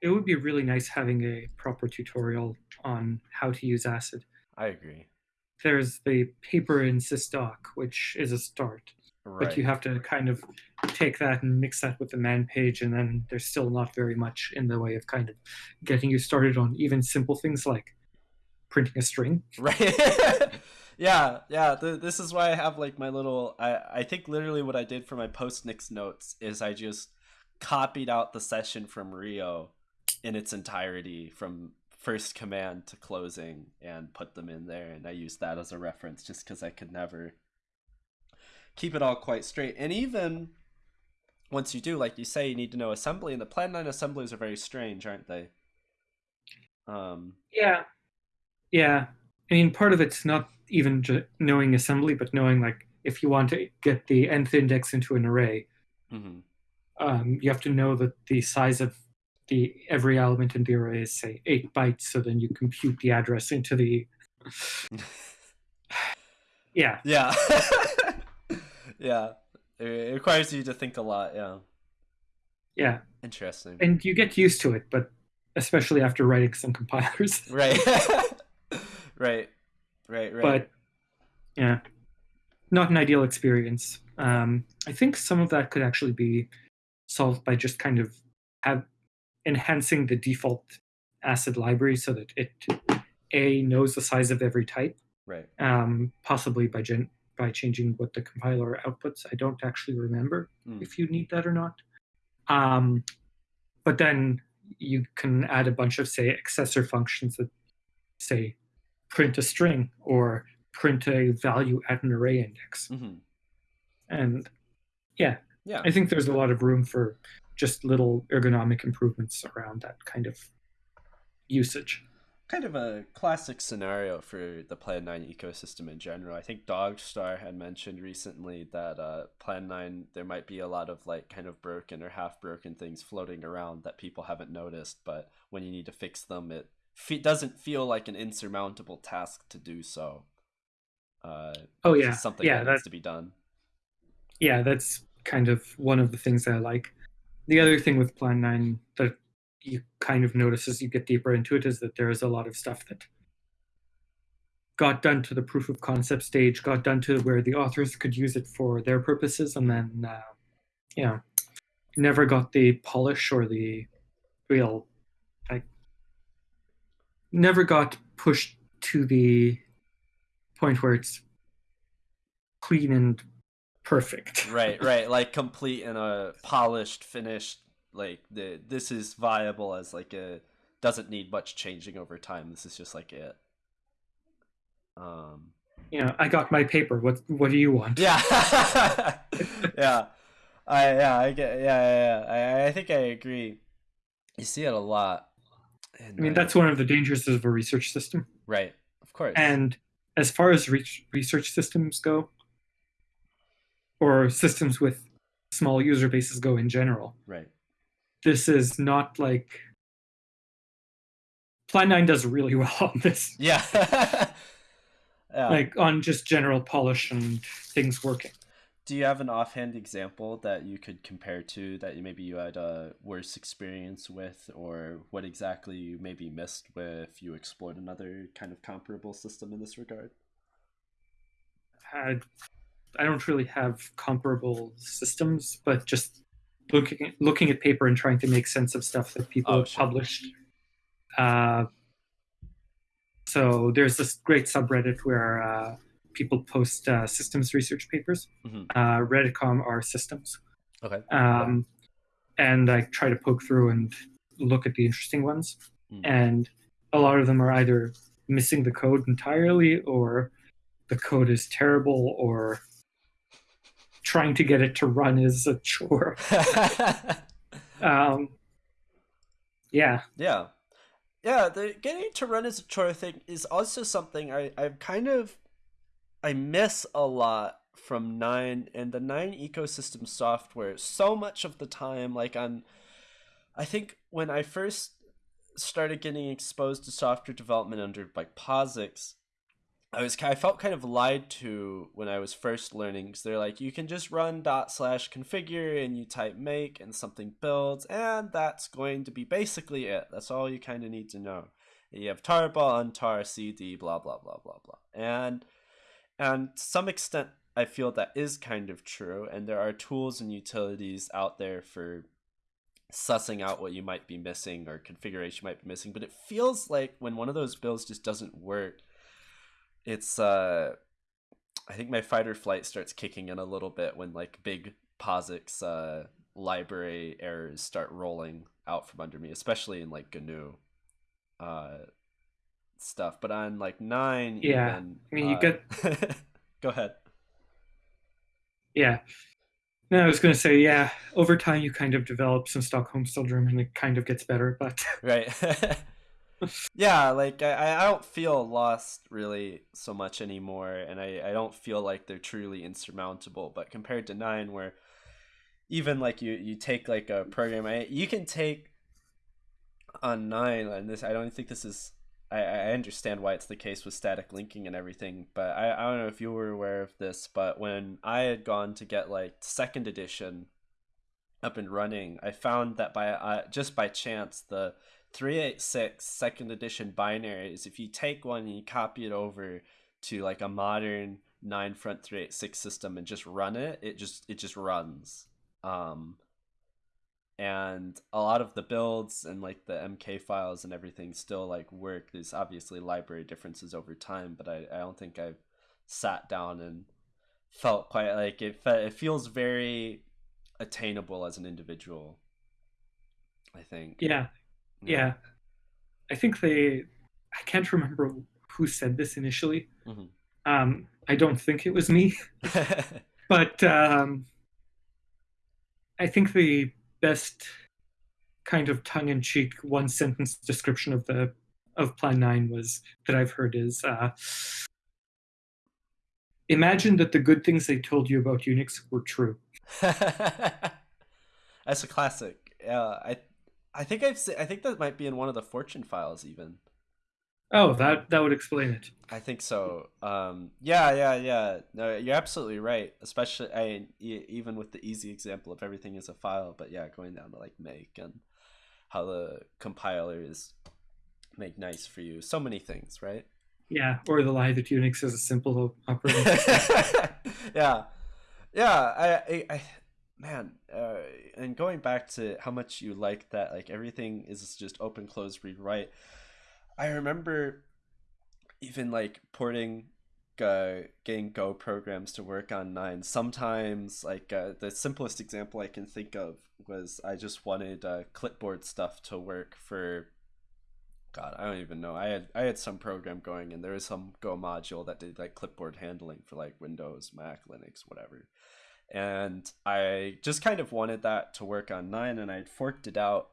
it would be really nice having a proper tutorial on how to use ACID. i agree There's the paper in SysDoc, which is a start, right but you have to kind of take that and mix that with the man page, and then there's still not very much in the way of kind of getting you started on even simple things like printing a string. right (laughs) yeah yeah th- this is why i have like my little i i think literally what i did for my post nix notes is i just copied out the session from rio in its entirety from first command to closing and put them in there and i used that as a reference just because i could never keep it all quite straight. And even once you do, like you say, you need to know assembly, and the Plan 9 assemblies are very strange, aren't they? Um, Yeah. Yeah. I mean, part of it's not even ju- knowing assembly, but knowing like if you want to get the nth index into an array, mhm. um, you have to know that the size of the every element in the array is say eight bytes. So then you compute the address into the. (laughs) Yeah. Yeah. (laughs) yeah. It requires you to think a lot, yeah. Yeah. Interesting. And you get used to it, but especially after writing some compilers. Right. (laughs) right. Right, right. but yeah, not an ideal experience. Um, I think some of that could actually be solved by just kind of have enhancing the default ACID library so that it a knows the size of every type, right. um, possibly by gen- by changing what the compiler outputs. I don't actually remember Mm. if you need that or not. Um, but then you can add a bunch of say accessor functions that say print a string or print a value at an array index. Mhm. And yeah, Yeah. I think there's a lot of room for just little ergonomic improvements around that kind of usage. kind of a classic scenario for the Plan 9 ecosystem in general. I think Dogstar had mentioned recently that uh, Plan 9, there might be a lot of like kind of broken or half broken things floating around that people haven't noticed, but when you need to fix them, it fe- doesn't feel like an insurmountable task to do so. Uh, Oh yeah, something yeah, that that, needs to be done. yeah, that's kind of one of the things that I like. The other thing with Plan 9 that you kind of notice as you get deeper into it is that there is a lot of stuff that got done to the proof of concept stage, got done to where the authors could use it for their purposes, and then, uh, you know, never got the polish or the real, never got pushed to the point where it's clean and perfect. (laughs) right right like complete and a polished finished like the this is viable as like a doesn't need much changing over time this is just like it um you know, I got my paper. What what do you want? yeah (laughs) (laughs) yeah i yeah i get yeah yeah, yeah. I, I think i agree you see it a lot in, I mean, uh, that's one of the dangers of a research system. right. Of course. And as far as re- research systems go, or systems with small user bases go in general, right. this is not like Plan 9 does really (laughs) well on this, yeah. (laughs) Yeah. Like on just general polish and things working. Do you have an offhand example that you could compare to that you maybe you had a worse experience with, or what exactly you maybe missed if you explored another kind of comparable system in this regard? I, I don't really have comparable systems, but just looking at, looking at paper and trying to make sense of stuff that people Oh, have sure. published. Uh, so there's this great subreddit where uh, people post uh, systems research papers. Mhm. Uh, Redditcom are systems, Okay. um, and I try to poke through and look at the interesting ones. Mm. And a lot of them are either missing the code entirely, or the code is terrible, or trying to get it to run is a chore. (laughs) Um, yeah, yeah. Yeah, the getting to run as a chore thing is also something I, I've kind of I miss a lot from nine and the nine ecosystem software so much of the time like on I think when I first started getting exposed to software development under like POSIX, I was I felt kind of lied to when I was first learning because they're like you can just run dot slash configure and you type make and something builds and that's going to be basically it. That's all you kind of need to know. You have tarball, untar, cd, blah blah blah blah blah, and and to some extent I feel that is kind of true. And there are tools and utilities out there for sussing out what you might be missing or configuration might be missing. But it feels like when one of those builds just doesn't work, it's uh I think my fight or flight starts kicking in a little bit when like big POSIX uh library errors start rolling out from under me, especially in like GNU uh stuff. But on like nine Yeah. even I mean, you uh, get- (laughs) go ahead. Yeah. No, I was going to say, yeah, over time you kind of develop some Stockholm syndrome and it kind of gets better, but. (laughs) right. (laughs) yeah, like I, I don't feel lost really so much anymore, and I, I don't feel like they're truly insurmountable. But compared to nine, where even like you you take like a program, I, you can take on nine, and this I don't think this is I, I understand why it's the case with static linking and everything, but I, I don't know if you were aware of this, but when I had gone to get like second edition up and running, I found that by uh, just by chance the 386 second edition binaries, if you take one and you copy it over to like a modern nine front 386 system and just run it, it just it just runs. Um, and a lot of the builds and like the mk files and everything still like work. There's obviously library differences over time but i, I don't think i've sat down and felt quite like it it feels very attainable as an individual i think. Yeah. Yeah, yeah. i think they i can't remember who said this initially. Mm-hmm. um i don't think it was me. (laughs) But um i think the best kind of tongue-in-cheek one sentence description of the of plan 9 was that i've heard is uh, imagine that the good things they told you about unix were true. (laughs) That's a classic. Yeah i i think i've i think that might be in one of the fortune files even Oh, that that would explain it. I think so. Um, yeah, yeah, yeah. No, you're absolutely right. Especially, I even with the easy example of everything is a file, but yeah, going down to like make and how the compilers make nice for you. So many things, right? Yeah, or the lie that Unix is a simple operating (laughs) system. yeah, yeah. I, I, I man, uh, and going back to how much you like that, like everything is just open, close, read, write I remember even like porting uh, getting Go programs to work on nine. Sometimes, like uh, the simplest example I can think of was I just wanted uh, clipboard stuff to work for. God, I don't even know. I had I had some program going, and there was some Go module that did like clipboard handling for like Windows, Mac, Linux, whatever. And I just kind of wanted that to work on nine, and I'd forked it out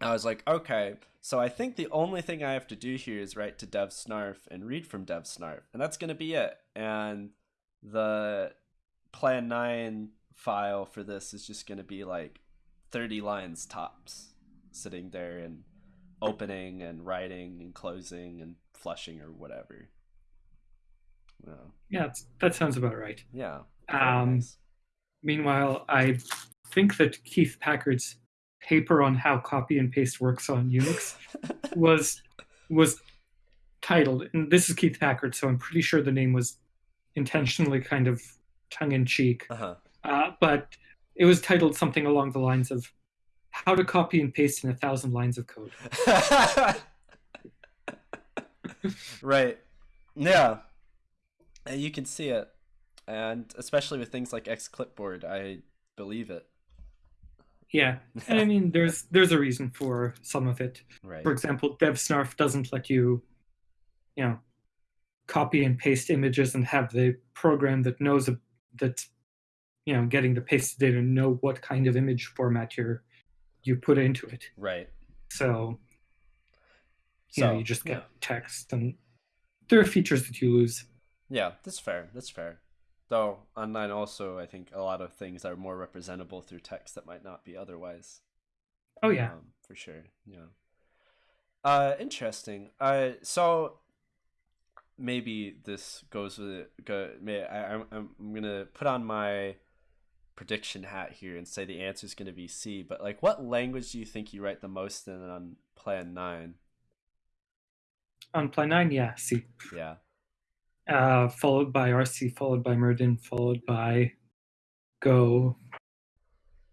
I was like, okay, so I think the only thing I have to do here is write to dev snarf and read from dev snarf, and that's going to be it. And the plan 9 file for this is just going to be like 30 lines tops, sitting there and opening and writing and closing and flushing or whatever. Yeah, yeah that sounds about right. Yeah. Um, nice. Meanwhile, I think that Keith Packard's paper on how copy and paste works on Unix was was titled, and this is Keith Packard, so I'm pretty sure the name was intentionally kind of tongue in cheek, uh-huh. uh, but it was titled something along the lines of "How to Copy and Paste in a Thousand Lines of Code." (laughs) right. Yeah. You can see it, and especially with things like X Clipboard, I believe it. Yeah, (laughs) and I mean, there's there's a reason for some of it. Right. For example, DevSnarf doesn't let you, you know, copy and paste images and have the program that knows a, that, you know, getting the pasted data know what kind of image format you're you put into it. Right. So, you so, know, you just get yeah. text, and there are features that you lose. Yeah, that's fair. That's fair. Though online also, I think a lot of things are more representable through text that might not be otherwise. Oh yeah, um, for sure. Yeah. Uh, interesting. Uh, so maybe this goes with it. Go, may I, I'm I'm gonna put on my prediction hat here and say the answer is gonna be C. But like, what language do you think you write the most in on Plan Nine? On Plan Nine, yeah, C. Yeah uh, followed by RC, followed by Myrddin, followed by Go.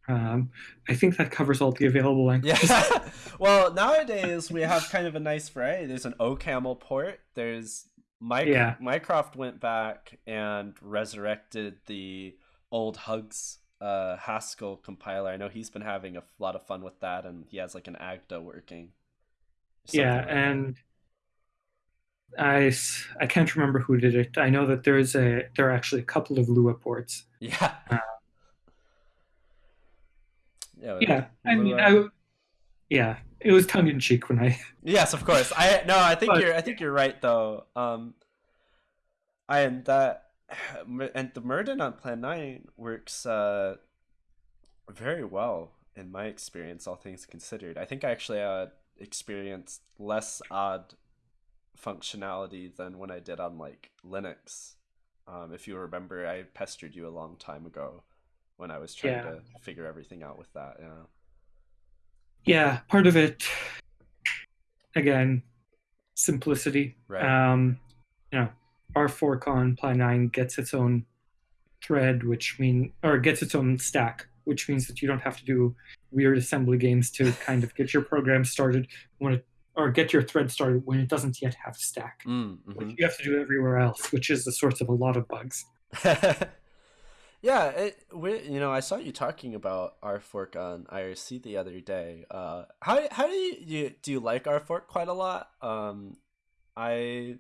Um, I think that covers all the available languages. Yeah. (laughs) well, nowadays we have kind of a nice variety. There's an OCaml port. There's Mike. Yeah. Mycroft went back and resurrected the old Hugs uh, Haskell compiler. I know he's been having a lot of fun with that, and he has like an Agda working. Yeah, like and I, I can't remember who did it. I know that there's a there are actually a couple of Lua ports. Yeah. Uh, yeah. Yeah, I mean, I, yeah, it was tongue in cheek when I. (laughs) Yes, of course. I no, I think But- you're I think you're right though. Um I and that (sighs) and the Myrddin on Plan 9 works uh very well in my experience all things considered. I think I actually uh experienced less odd functionality than when I did on like Linux. Um if you remember I pestered you a long time ago when I was trying Yeah. to figure everything out with that, yeah. Yeah, part of it. Again, simplicity. Right. Um, you know, our fork on Plan Nine gets its own thread, which mean or gets its own stack, which means that you don't have to do weird assembly games to kind of get your program started when it or get your thread started when it doesn't yet have a stack. Mm, Which mhm. you have to do everywhere else, which is the source of a lot of bugs. (laughs) yeah, it, we, you know, I saw you talking about our fork on IRC the other day. Uh, how how do you, you do you like our fork quite a lot? Um, I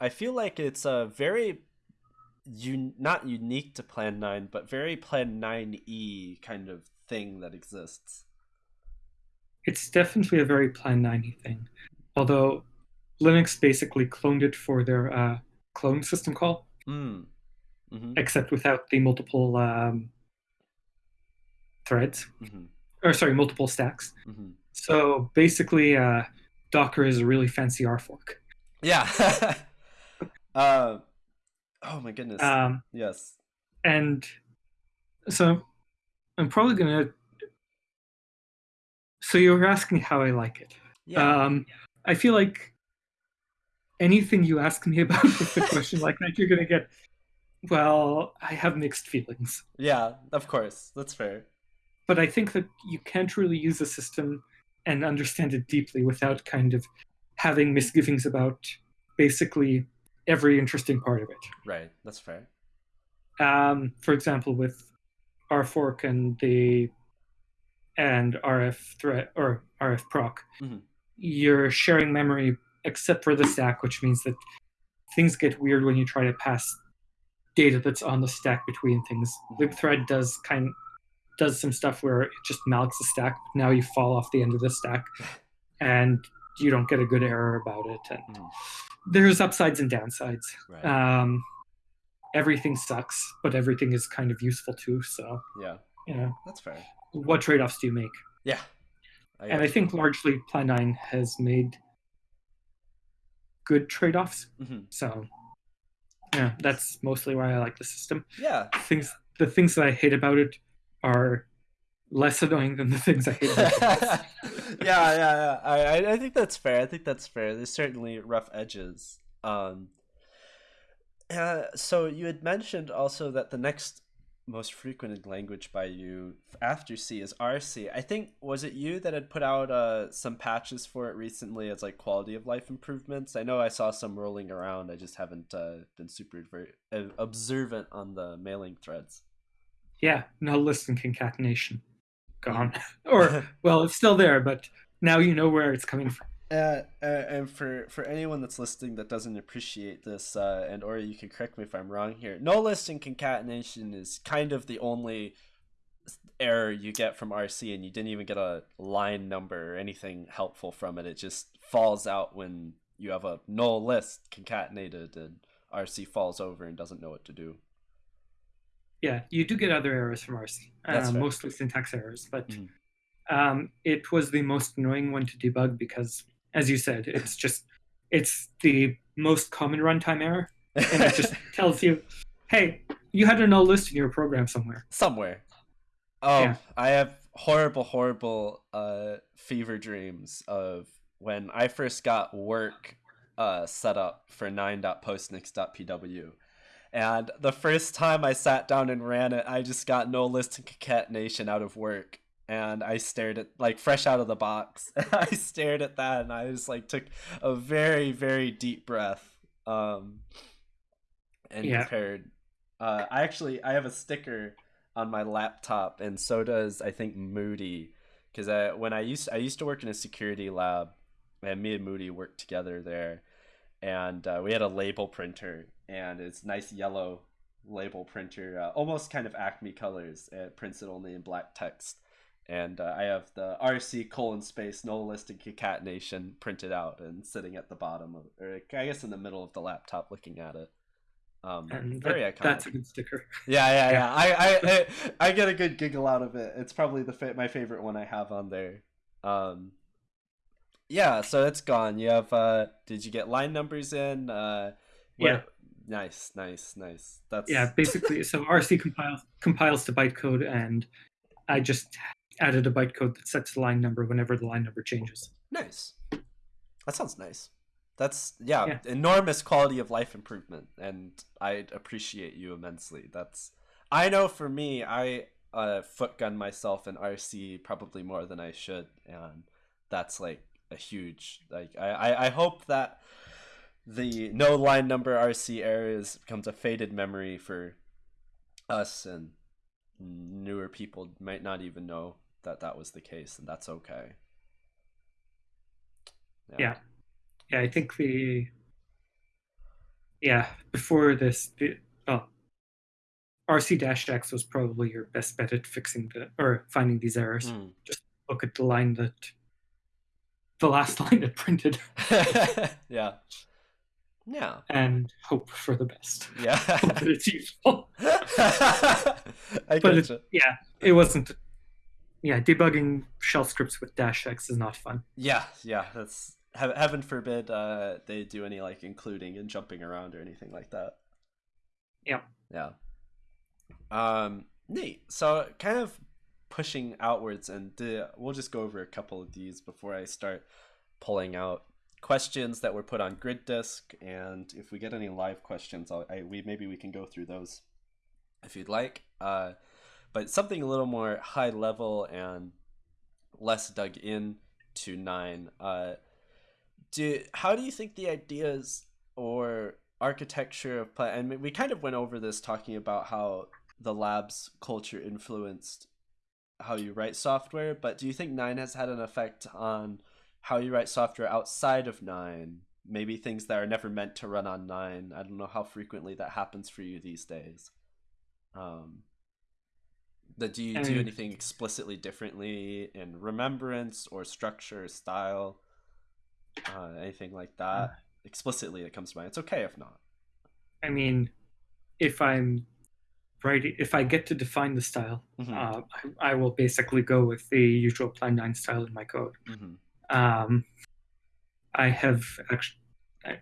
I feel like it's a very un, not unique to Plan Nine, but very Plan Nine E kind of thing that exists. It's definitely a very Plan 90 thing. Although Linux basically cloned it for their uh, clone system call, Mm. hmm except without the multiple um, threads, hmm or sorry, multiple stacks. hmm So basically, uh, Docker is a really fancy R fork. Yeah. (laughs) uh, oh my goodness. Um, yes. and so I'm probably gonna. So you were asking how I like it. Yeah. Um, I feel like anything you ask me (laughs) about with a question like that, you're gonna get. Well, I have mixed feelings, yeah. Of course. That's fair. but I think that you can't really use a system and understand it deeply without kind of having misgivings about basically every interesting part of it. Right. That's fair. um, for example, with our fork and the and RF threat or RF proc, Mhm. you're sharing memory except for the stack, which means that things get weird when you try to pass data that's on the stack between things. libthread does kind does some stuff where it just malks the stack. But now you fall off the end of the stack, (laughs) and you don't get a good error about it. And Mhm. there's upsides and downsides Right. um, everything sucks, but everything is kind of useful too. So, yeah. you know, That's fair. What trade offs do you make? Yeah. and I think largely Plan 9 has made good trade offs. hmm So, yeah, that's mostly why I like the system. Yeah. Things, the things that I hate about it are less annoying than the things I hate about (laughs) yeah, yeah, yeah. I, I- I think that's fair. I think that's fair. There's certainly rough edges. Um, uh, so you had mentioned also that the next most frequented language by you after C is RC. I think was it you that had put out uh, some patches for it recently as like quality of life improvements. I know I saw some rolling around. I just haven't uh, been super uh, observant on the mailing threads. Yeah, null list and concatenation gone. (laughs) or, well, it's still there, but now you know where it's coming from. Uh, uh, and for for anyone that's listening that doesn't appreciate this, uh, and or you can correct me if I'm wrong here. No list and concatenation is kind of the only error you get from RC, and you didn't even get a line number or anything helpful from it. It just falls out when you have a null list concatenated, and RC falls over and doesn't know what to do. Yeah, you do get other errors from RC, That's uh, mostly syntax errors, but Mhm. um, it was the most annoying one to debug because, as you said, it's just it's the most common runtime error, and it just (laughs) tells you, "Hey, you had a null list in your program somewhere." somewhere. Oh, Yeah. I have horrible, horrible uh, fever dreams of when I first got work uh, set up for 9.postnix.pw. And the first time I sat down and ran it, I just got no list and concatenation out of work. And I stared at, like, fresh out of the box. (laughs) I stared at that and I just, like, took a very, very deep breath. Um, and Yeah. prepared. Uh, I actually, I have a sticker on my laptop, and so does I think Moody, because I when I used I used to work in a security lab, and me and Moody worked together there, and uh, we had a label printer, and it's nice yellow label printer, uh, almost kind of Acme colors. It prints it only in black text, and uh, I have the RC colon space nolistic concatenation printed out and sitting at the bottom of, or I guess in the middle of the laptop, looking at it. Um, And very that- iconic. that's a good sticker. Yeah, yeah, yeah. I, I, I, I get a good giggle out of it. It's probably the fa- my favorite one I have on there. Um, yeah, so it's gone. You have. Uh, did you get line numbers in? Uh, what- Yeah. Nice, nice, nice. That's Yeah, basically, so RC compiles compiles to bytecode, and I just added a bytecode that sets the line number whenever the line number changes. nice. That sounds nice. That's yeah, Yeah. enormous quality of life improvement, and I appreciate you immensely. That's I know for me, I uh, footgun myself in RC probably more than I should, and that's like a huge like I I, I hope that the no line number RC areas becomes a faded memory for us and newer people might not even know that that was the case, and that's okay. Yeah. Yeah, I think the yeah before this, the, well, RC dash X was probably your best bet at fixing the or finding these errors. Mm. Look at the line that the last (laughs) line that printed, (laughs) yeah. Yeah. and hope for the best. Yeah. (laughs) It's useful. I But it- Yeah, it wasn't. Yeah, debugging shell scripts with dash x is not fun. Yeah, yeah. That's heaven forbid uh, they do any like including and jumping around or anything like that. Yeah. Yeah. Um, neat. So kind of pushing outwards, and uh, we'll just go over a couple of these before I start pulling out questions that were put on grid disk and if we get any live questions I'll, I, we maybe we can go through those if you'd like uh, but something a little more high level and less dug in to nine uh, do how do you think the ideas or architecture of play and we kind of went over this talking about how the lab's culture influenced how you write software but do you think nine has had an effect on how you write software outside of nine? Maybe things that are never meant to run on nine. I don't know how frequently that happens for you these days. Um that do you do Um, anything explicitly differently in remembrance or structure style uh, anything like that explicitly that comes to mind? It's okay if not. I mean, if I'm writing, if I get to define the style, Mhm, uh, I, I will basically go with the usual Plan 9 style in my code. mhm, Um, I have actually I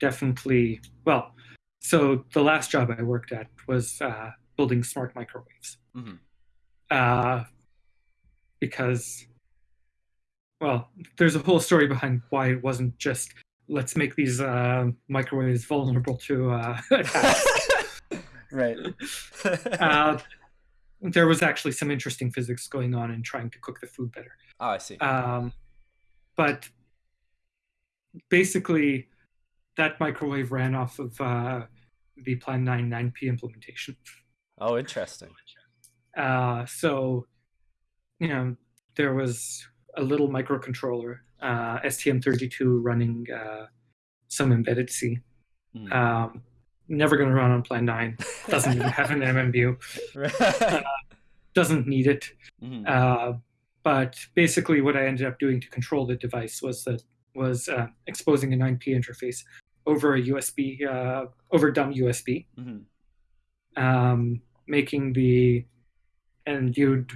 definitely, well, so the last job I worked at was uh, building smart microwaves. mhm. Uh, because, well, there's a whole story behind why it wasn't just let's make these uh, microwaves vulnerable to uh, (laughs) attacks. (laughs) right (laughs) uh, there was actually some interesting physics going on in trying to cook the food better. oh i see Um, but basically, that microwave ran off of uh, the Plan 9 9P implementation. Oh interesting Uh, so, you know, there was a little microcontroller, uh, STM32, running uh, some embedded C. Mhm. Um, never going to run on Plan 9. (laughs) Doesn't even have an MMU. right Doesn't need it. Uh, but basically, what I ended up doing to control the device was that was uh, exposing a 9P interface over a USB, uh, over dumb USB, Mhm. Um, making the and you'd,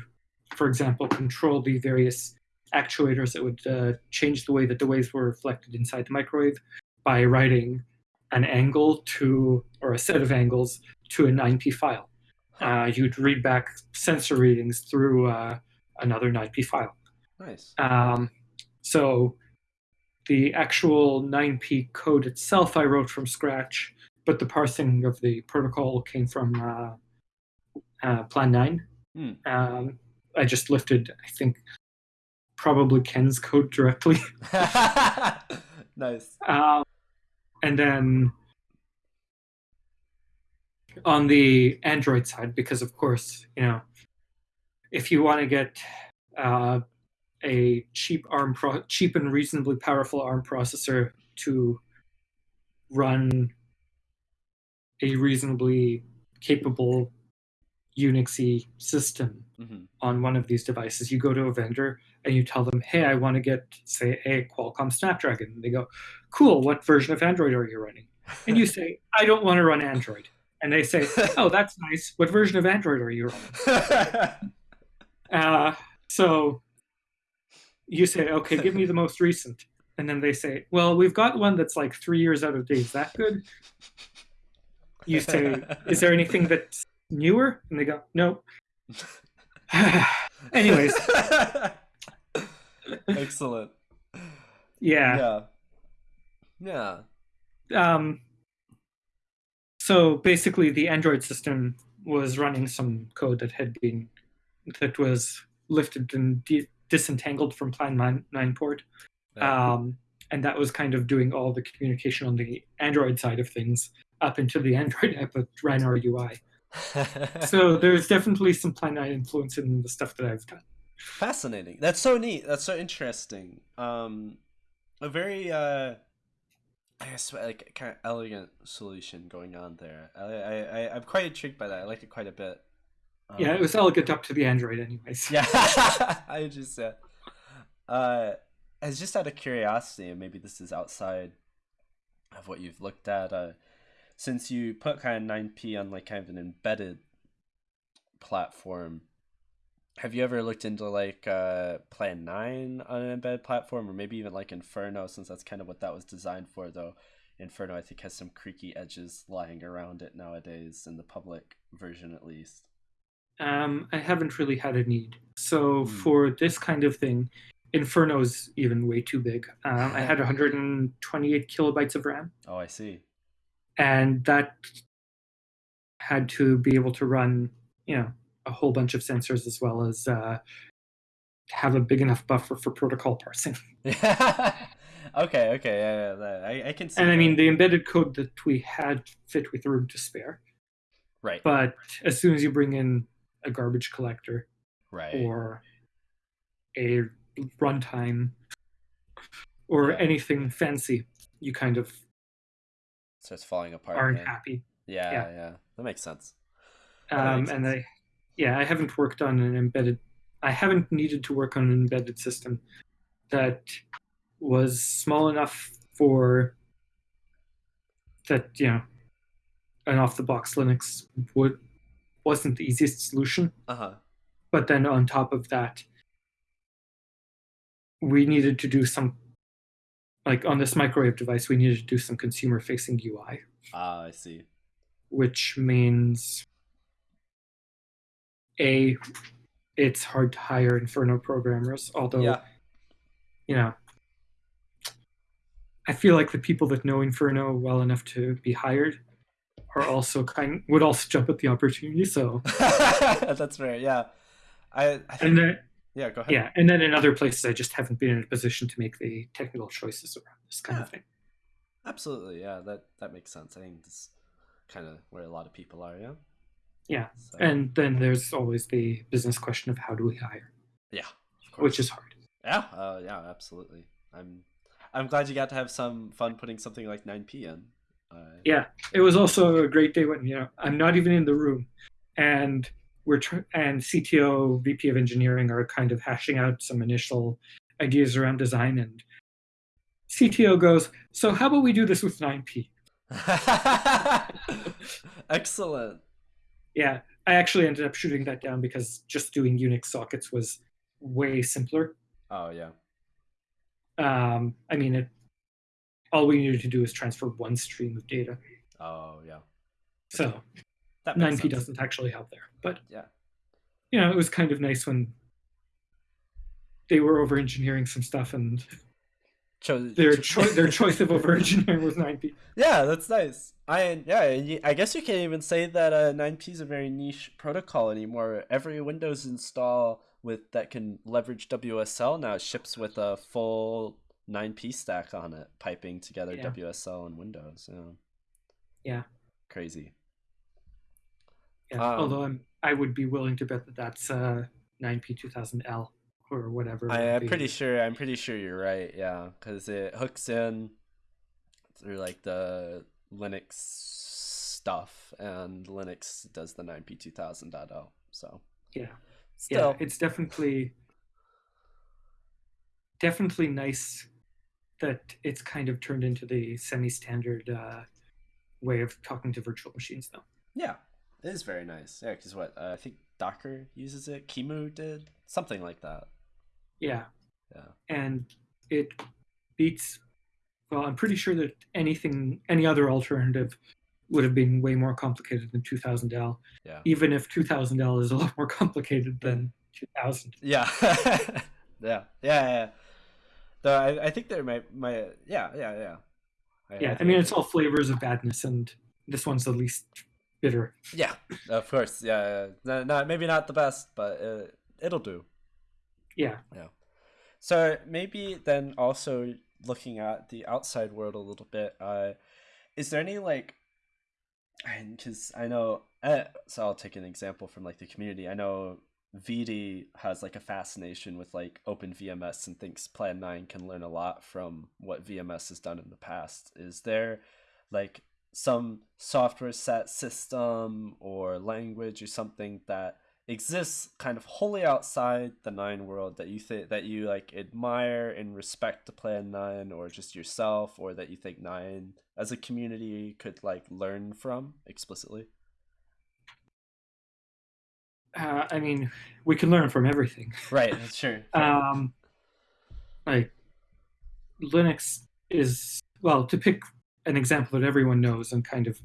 for example, control the various actuators that would uh, change the way that the waves were reflected inside the microwave by writing an angle to or a set of angles to a 9P file. Uh, you'd read back sensor readings through uh, another 9P file. nice Um, so the actual 9P code itself I wrote from scratch, but the parsing of the protocol came from uh, uh, Plan 9. Hmm. Um, I just lifted, I think, probably Ken's code directly. (laughs) nice Um, and then on the Android side, because of course, you know, if you want to get uh, a cheap ARM pro- cheap and reasonably powerful ARM processor to run a reasonably capable Unixy system hmm on one of these devices. You go to a vendor and you tell them, "Hey, I want to get say a Qualcomm Snapdragon." And they go, "Cool. What version of Android are you running?" And you say, "I don't want to run Android." And they say, (laughs) "Oh, that's nice. What version of Android are you running?" Uh, so you say, "Okay, give me the most recent." And then they say, "Well, we've got one that's like three years out of date. Is that good?" You say, (laughs) "Is there anything that's newer?" And they go, "No." (sighs) Anyways, (laughs) excellent. yeah. Yeah. um, so basically the android system was running some code that had been that was lifted and de- disentangled from plan 9, 9 port Yeah. um, and that was kind of doing all the communication on the android side of things up into the android app ran our ui so there's definitely some plan 9 influence in the stuff that i've done Fascinating. That's so neat. That's so interesting. Um, a very, uh, I guess, like kind of elegant solution going on there. I, I, I I'm quite intrigued by that. I like it quite a bit. yeah it Um, was elegant up to the android anyways Yeah, (laughs) (laughs) I just uh, uh, as just out of curiosity, and maybe this is outside of what you've looked at. Uh, since you put kind of 9p on like kind of an embedded platform, have you ever looked into like uh, Plan 9 on an embedded platform, or maybe even like Inferno, since that's kind of what that was designed for, though? Inferno, I think, has some creaky edges lying around it nowadays, in the public version at least. Um, I haven't really had a need. So Hmm. for this kind of thing, Inferno's even way too big. Um, I (laughs) had 128 kilobytes of RAM, Oh, I see. And that had to be able to run, you know, a whole bunch of sensors as well as uh, have a big enough buffer for protocol parsing. (laughs) (laughs) okay, okay, yeah, yeah, that- I, I can see. And I mean, the embedded code that we had fit with room to spare. right, But as soon as you bring in a garbage collector right, or a runtime or anything fancy, you kind of it's falling apart. aren't yeah. happy. Yeah, yeah. yeah, that makes sense. that Um, makes and sense. I, yeah, I haven't worked on an embedded. I haven't needed to work on an embedded system that was small enough for that. You know, an off-the-box Linux would wasn't the easiest solution. Uh huh. But then on top of that, we needed to do some, like on this microwave device, we needed to do some consumer-facing UI, Ah, I see. which means a it's hard to hire Inferno programmers, although Yeah. you know I feel like the people that know Inferno well enough to be hired are also kind would also jump at the opportunity. So (laughs) That's fair. Yeah. I, I think, and yeah. Go ahead. yeah, and then in other places I just haven't been in a position to make the technical choices around this kind of thing. Absolutely. Yeah. That that makes sense. I think that's kind of where a lot of people are. Yeah. Yeah. So, And then there's always the business question of how do we hire, yeah. Of course. which is hard. Yeah. Uh, yeah. Absolutely. I'm. I'm glad you got to have some fun putting something like 9p in. Uh, Yeah, it was also a great day when you know I'm not even in the room, and we're and CTO, VP of engineering are kind of hashing out some initial ideas around design, and CTO goes, "So how about we do this with 9p?" (laughs) Excellent. Yeah, I actually ended up shooting that down because just doing Unix sockets was way simpler. Oh yeah. Um, I mean, it, all we needed to do is transfer one stream of data, Oh yeah. so That 9p sense. doesn't actually help there. But Yeah. you know, it was kind of nice when they were over engineering some stuff and Cho- their cho- their (laughs) choice of over engineering was 9p. Yeah, that's nice. I yeah, I guess you can't even say that uh, 9p is a very niche protocol anymore. Every Windows install with that can leverage WSL now ships with a full 9p stack on it, piping together Yeah. WSL and Windows. Yeah. Yeah. Crazy. Yeah, Um, although I'm I would be willing to bet that that's uh, 9p 2000L or whatever. I, am pretty sure. I'm pretty sure you're right. Yeah, because it hooks in through like the Linux stuff, and Linux does the 9p2000.L. So Yeah. still, yeah, it's definitely definitely nice that it's kind of turned into the semi-standard uh, way of talking to virtual machines, though. yeah, it is very nice. Yeah, because what uh, I think Docker uses it. QEMU did something like that. Yeah, Yeah. and it beats. Well, I'm pretty sure that anything, any other alternative, would have been way more complicated than 2000L. Yeah. Even if 2000L is a lot more complicated than 2000. (laughs) Yeah. yeah. Yeah. Yeah. Though I, I think there might my yeah yeah yeah. Yeah, I think mean it's all flavors of badness, and this one's the least bitter. Yeah, of course. Yeah. No, no, maybe not the best, but uh, it'll do. Yeah. Yeah. So maybe then also looking at the outside world a little bit. Uh, is there any like, because I know. Uh, so I'll take an example from like the community. I know VD has like a fascination with like OpenVMS and thinks Plan 9 can learn a lot from what VMS has done in the past. Is there like some software set system or language or something that exists kind of wholly outside the nine world that you think that you like admire and respect to plan nine or just yourself or that you think nine as a community could like learn from explicitly Uh, I mean, we can learn from everything. (laughs) right sure (laughs) Um, like Linux is well to pick an example that everyone knows and kind of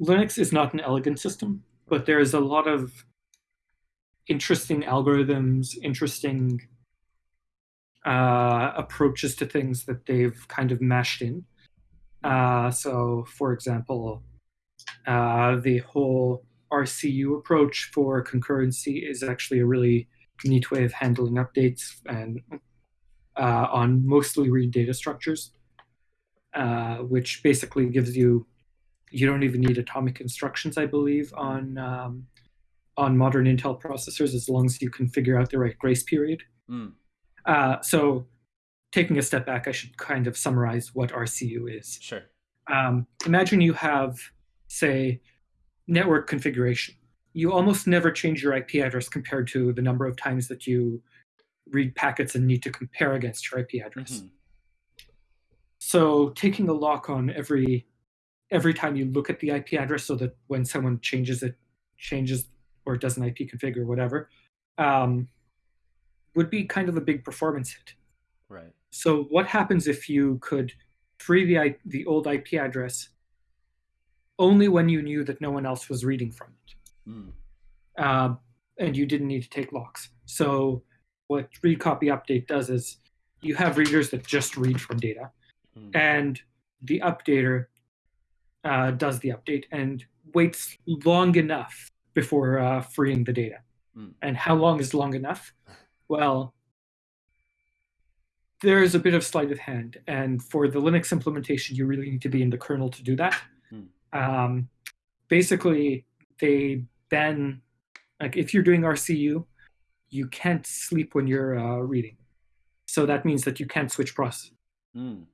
Linux is not an elegant system, but there is a lot of interesting algorithms, interesting uh, approaches to things that they've kind of mashed in. Uh, so, for example, uh, the whole RCU approach for concurrency is actually a really neat way of handling updates and uh, on mostly read data structures, uh, which basically gives you you don't even need atomic instructions, I believe, on um, on modern Intel processors as long as you can figure out the right grace period. Mm. Uh, so, taking a step back, I should kind of summarize what RCU is. sure Um, imagine you have, say, network configuration. You almost never change your IP address compared to the number of times that you read packets and need to compare against your IP address. Mhm. So taking a lock on every every time you look at the IP address, so that when someone changes it, changes or does an IP config or whatever, um, would be kind of a big performance hit. right So what happens if you could free the the old IP address only when you knew that no one else was reading from it, mm. uh, and you didn't need to take locks? So what read copy update does is you have readers that just read from data, Mm. and the updater uh, does the update and waits long enough before uh, freeing the data. Mm. And how long is long enough? Well, there is a bit of sleight of hand, and for the Linux implementation, you really need to be in the kernel to do that. Mm. Um, basically, they then like if you're doing RCU, you can't sleep when you're uh, reading. So that means that you can't switch process. Mm.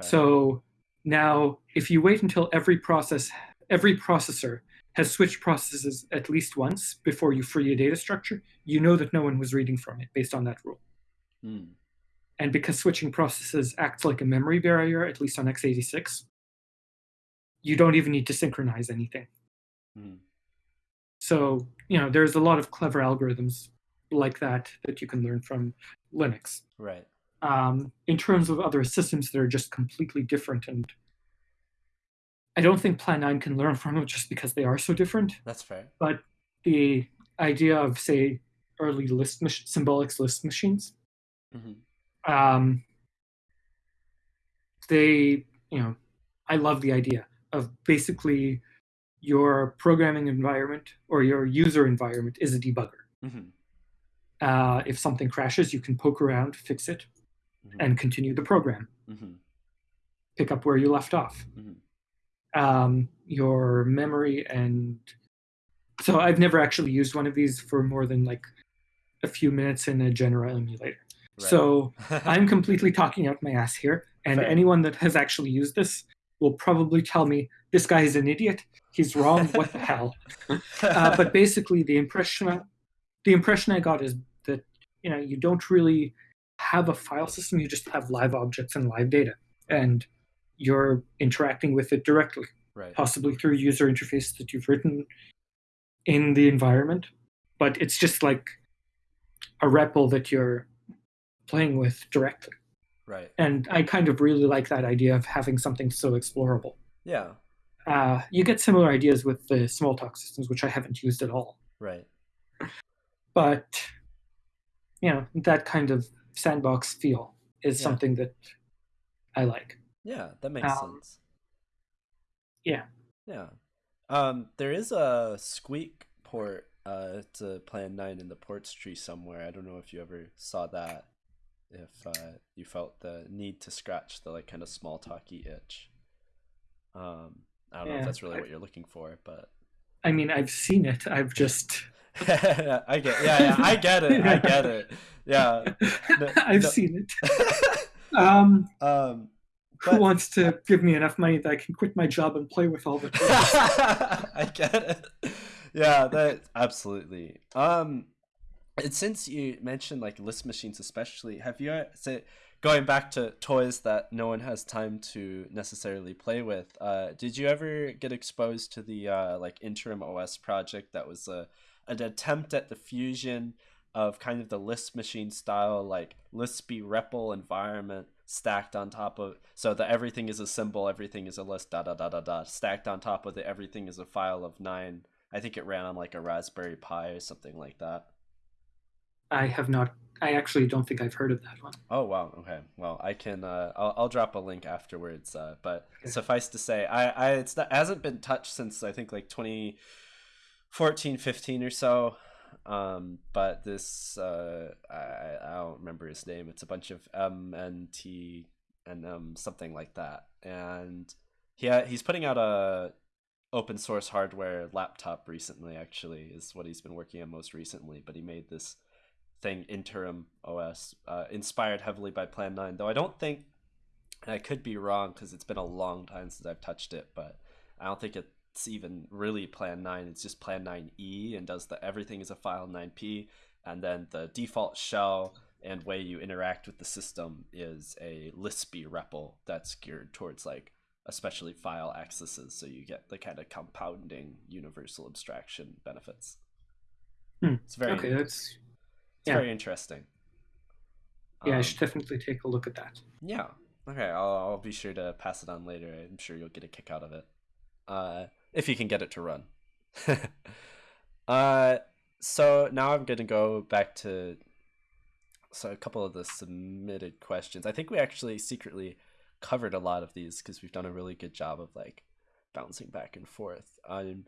Okay So now, if you wait until every process, every processor has switched processes at least once before you free a data structure, you know that no one was reading from it based on that rule. Mm. And because switching processes acts like a memory barrier, at least on x86, you don't even need to synchronize anything. Mm. So, you know, there's a lot of clever algorithms like that that you can learn from Linux. right um, in terms of other systems that are just completely different. And I don't think Plan 9 can learn from them just because they are so different. that's fair But the idea of, say, early Lisp mach- symbolics Lisp machines, hmm um, they, you know, I love the idea of basically your programming environment or your user environment is a debugger. hmm Uh, if something crashes, you can poke around, fix it, Mhm. and continue the program. hmm pick up where you left off. Mhm. Um, your memory and so I've never actually used one of these for more than like a few minutes in a general emulator. Right. So (laughs) I'm completely talking out my ass here, and Fair. anyone that has actually used this will probably tell me this guy is an idiot. He's wrong. What the hell? (laughs) Uh, but basically, the impression the impression I got is that you know you don't really have a file system. You just have live objects and live data, and you're interacting with it directly, right. possibly through user interface that you've written in the environment. But it's just like a REPL that you're playing with directly. Right. And I kind of really like that idea of having something so explorable. Yeah. Uh, you get similar ideas with the Smalltalk systems, which I haven't used at all. Right. But you know, that kind of sandbox feel is Yeah. something that I like. Yeah, that makes Um, sense. yeah. Yeah. Um, there is a Squeak port uh, to Plan 9 in the ports tree somewhere. I don't know if you ever saw that. If uh, you felt the need to scratch the like kind of small talky itch. Um, I don't know if that's really I- what you're looking for, but I mean, I've seen it. I've just (laughs) I get yeah, yeah, I get it. I get it. Yeah. No- (laughs) I've no- seen it. (laughs) um, Um who wants to give me enough money that I can quit my job and play with all the toys? I get it. Yeah, that absolutely. Um, and since you mentioned like Lisp machines, especially, have you uh, say going back to toys that no one has time to necessarily play with? Uh, did you ever get exposed to the uh, like interim OS project that was a an attempt at the fusion of kind of the Lisp machine style like Lispy REPL environment stacked on top of so that everything is a symbol, everything is a list, da da da da da, stacked on top of it, everything is a file of nine. I think it ran on like a Raspberry Pi or something like that. I have not. I actually don't think I've heard of that one. Oh wow, okay. Well, I can. Uh, I'll, I'll drop a link afterwards. Uh, but Okay. suffice to say, I, I it's not hasn't been touched since I think like 2014, 15 or so. Um, but this uh, I I don't remember his name. It's a bunch of M and T and um something like that. And he ha- he's putting out a open source hardware laptop recently. Actually, is what he's been working on most recently. But he made this thing interim os uh, inspired heavily by plan 9 though i don't think i could be wrong because it's been a long time since i've touched it but i don't think it's even really plan 9 it's just plan 9e and does the everything is a file 9p and then the default shell and way you interact with the system is a lispy REPL that's geared towards like especially file accesses so you get the kind of compounding universal abstraction benefits Hmm. it's very okay, that's it's Yeah. very interesting. yeah. I Um, should definitely take a look at that. yeah. Okay. I'll, I'll be sure to pass it on later. I'm sure you'll get a kick out of it. Uh, if you can get it to run. (laughs) uh, so now I'm gonna go back to so a couple of the submitted questions. I think we actually secretly covered a lot of these because we've done a really good job of like bouncing back and forth. Um,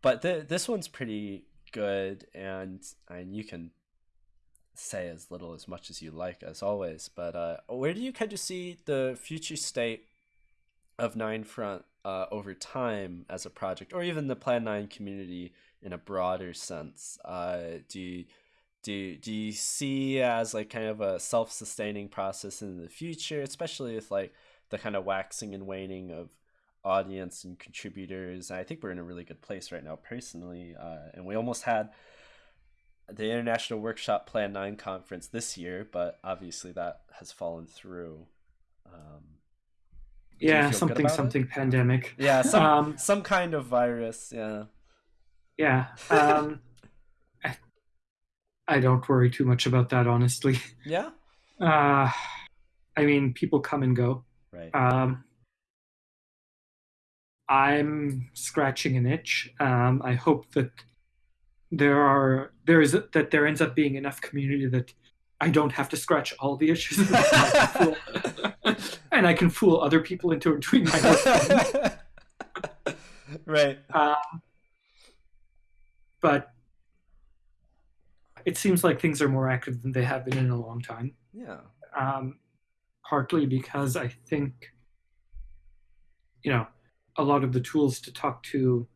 but th- this one's pretty good, and and you can say as little as much as you like as always but uh where do you kind of see the future state of 9front uh over time as a project or even the plan 9 community in a broader sense uh do you do, do you see as like kind of a self-sustaining process in the future especially with like the kind of waxing and waning of audience and contributors i think we're in a really good place right now personally uh, and we almost had the International Workshop Plan 9 conference this year, but obviously that has fallen through. Um, Yeah, good something it? something pandemic. Yeah, (laughs) some Um, some kind of virus. Yeah. Yeah. Um, (laughs) I, I don't worry too much about that, honestly. Yeah. (laughs) Uh, I mean, people come and go. Right. Um, I'm scratching an itch. Um, I hope that there are there is that there ends up being enough community that I don't have to scratch all the issues, and I can fool- and I can fool other people into doing my work. (laughs) right. Um, but it seems like things are more active than they have been in a long time. Yeah. Um, partly because I think, you know, a lot of the tools to talk to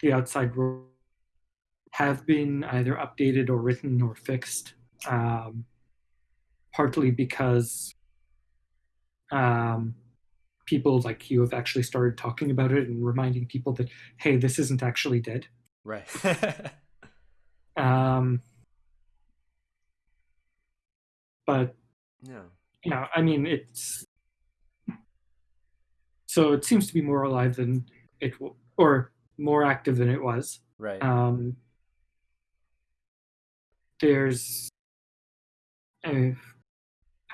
the outside world have been either updated or written or fixed. Um, partly because um, people like you have actually started talking about it and reminding people that hey, this isn't actually dead. Right. (laughs) Um, but yeah. you know, I mean, it's so it seems to be more alive than it w- or more active than it was. Right. Um, there's, uh,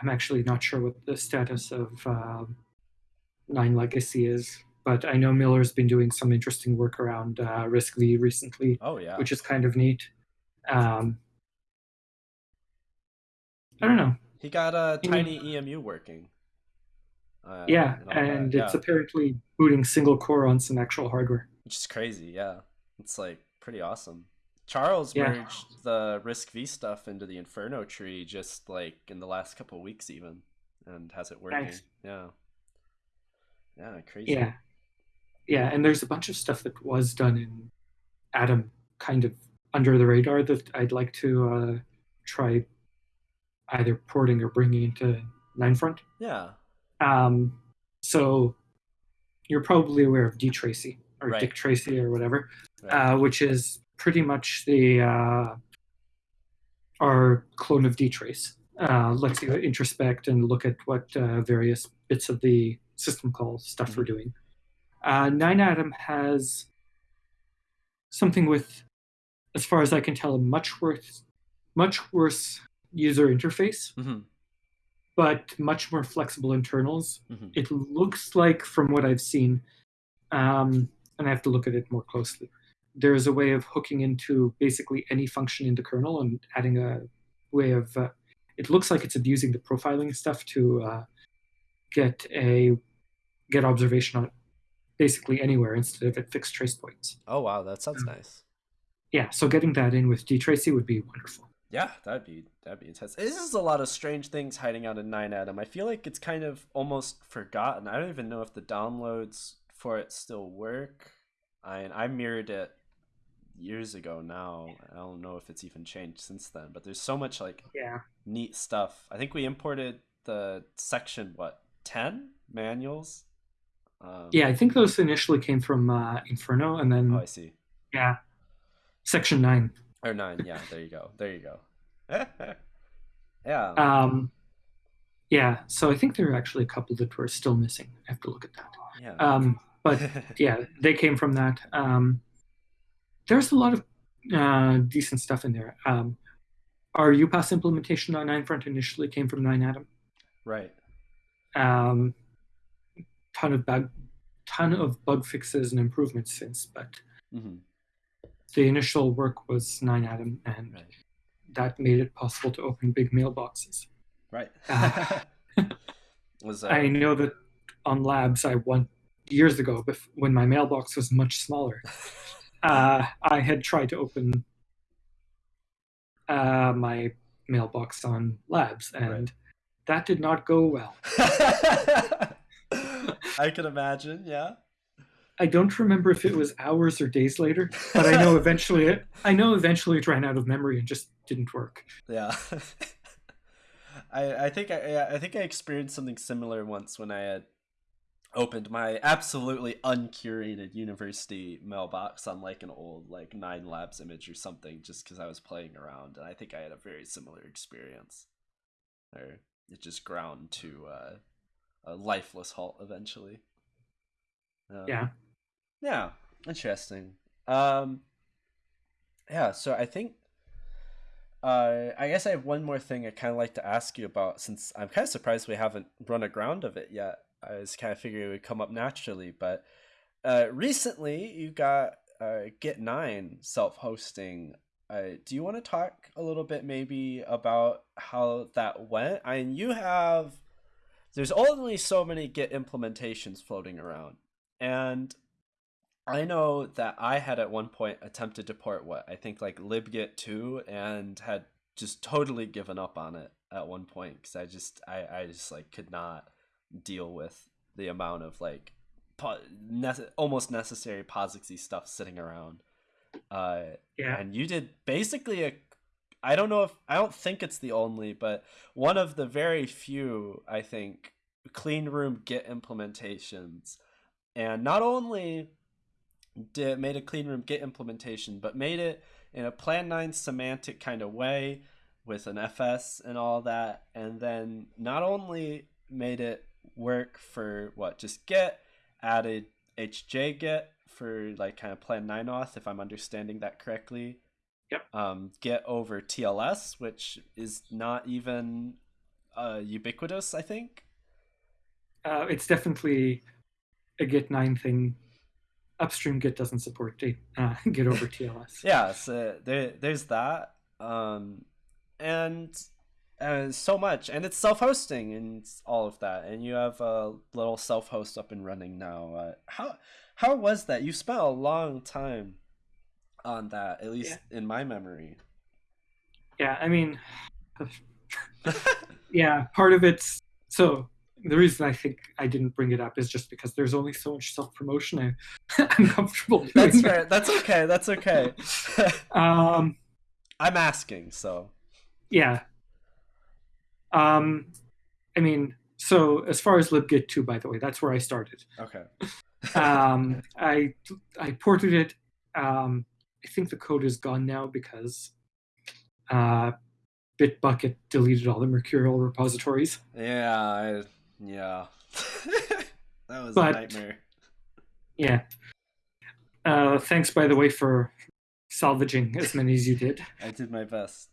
I'm actually not sure what the status of um 9legacy is, but I know Miller's been doing some interesting work around uh, RISC-V recently, oh yeah. which is kind of neat. Um, I don't know. he got a TinyEMU working. Uh, Yeah, and and yeah. it's apparently booting single core on some actual hardware. which is crazy. Yeah, it's like pretty awesome. Charles Yeah. merged the RISC-V stuff into the Inferno tree just like in the last couple of weeks, even, and has it working. Nice. Yeah. Yeah, crazy. Yeah, yeah, and there's a bunch of stuff that was done in Atom, kind of under the radar that I'd like to uh, try either porting or bringing into 9front. Yeah. Um, so you're probably aware of dtracy or Right. Dick Tracy or whatever, Right. uh, which is pretty much the uh, our clone of dtrace. Uh, lets you introspect and look at what uh, various bits of the system call stuff we're doing. Uh, 9atom has something with, as far as I can tell, a much worse, much worse user interface, hmm but much more flexible internals hmm it looks like from what i've seen um, and i have to look at it more closely there's a way of hooking into basically any function in the kernel and adding a way of uh, it looks like it's abusing the profiling stuff to uh, get a get observation on basically anywhere instead of at fixed trace points Oh wow, that sounds Mm. nice. yeah so getting that in with dtracy would be wonderful Yeah, that'd be that'd be intense. This is a lot of strange things hiding out in 9atom. I feel like it's kind of almost forgotten. I don't even know if the downloads for it still work. I I mirrored it years ago now. I don't know if it's even changed since then. But there's so much like yeah neat stuff. I think we imported the section what ten manuals. Um, yeah i think those initially came from uh, inferno and then Oh, I see. yeah section 9 Or nine. Yeah. There you go. There you go. (laughs) yeah. Um, yeah, so I think there are actually a couple that were still missing. I have to look at that. yeah. Um, but (laughs) yeah, they came from that. Um, there's a lot of uh, decent stuff in there. Um, our upas implementation on 9front initially came from 9atom. Right. Um, ton of bug, ton of bug fixes and improvements since, but hmm the initial work was NineAtom, and Right. that made it possible to open big mailboxes. Right. Ah. (laughs) was uh, I know that on labs I won years ago, when my mailbox was much smaller, (laughs) uh, I had tried to open uh, my mailbox on labs, and Right. that did not go well. (laughs) I can imagine. Yeah. I don't remember if it was hours or days later, but I know eventually it, I know eventually it ran out of memory and just didn't work. Yeah. (laughs) I I think I yeah, I think I experienced something similar once when I had opened my absolutely uncurated university mailbox on like an old like Nine Labs image or something just because I was playing around and I think I had a very similar experience. Or it just ground to uh, a lifeless halt eventually. Um, Yeah. yeah, interesting. Um, yeah, so I think, uh, I guess I have one more thing I kind of like to ask you about since I'm kind of surprised we haven't run aground of it yet. I was kind of figuring it would come up naturally, but uh, recently you got uh, Git Nine self-hosting. Uh, do you want to talk a little bit maybe about how that went? I mean, you have there's only so many Git implementations floating around, and I know that I had at one point attempted to port what I think like libgit 2 and had just totally given up on it at one point because I just I, I just like could not deal with the amount of like po- nece- almost necessary POSIXy stuff sitting around. Uh, Yeah. and you did basically a i don't know if i don't think it's the only but one of the very few i think clean room git implementations and not only did made a clean room git implementation but made it in a plan 9 semantic kind of way with an fs and all that and then not only made it work for what just get added hjgit for like kind of plan 9 auth if i'm understanding that correctly Yep. um, get over TLS, which is not even uh, ubiquitous, I think. Uh, it's definitely a Git 9 thing. Upstream Git doesn't support Git, uh, (laughs) Git over TLS. Yeah, so there, there's that. Um, and uh, so much. And it's self hosting and all of that. And you have a little self host up and running now. Uh, how, how was that? You spent a long time on that, at least in my memory. Yeah, I mean, (laughs) yeah, part of it's so the reason I think I didn't bring it up is just because there's only so much self promotion I, (laughs) I'm comfortable (laughs) doing. That's fair. That's okay. That's okay. Um, I'm asking, so. yeah. Um, I mean, so as far as libgit 2, by the way, that's where I started. Okay. (laughs) Um, I I ported it. Um, I think the code is gone now because uh, Bitbucket deleted all the Mercurial repositories. Yeah, I, yeah. (laughs) that was But- a nightmare. Yeah. Uh, thanks, by the way, for salvaging as many as you did. I did my best.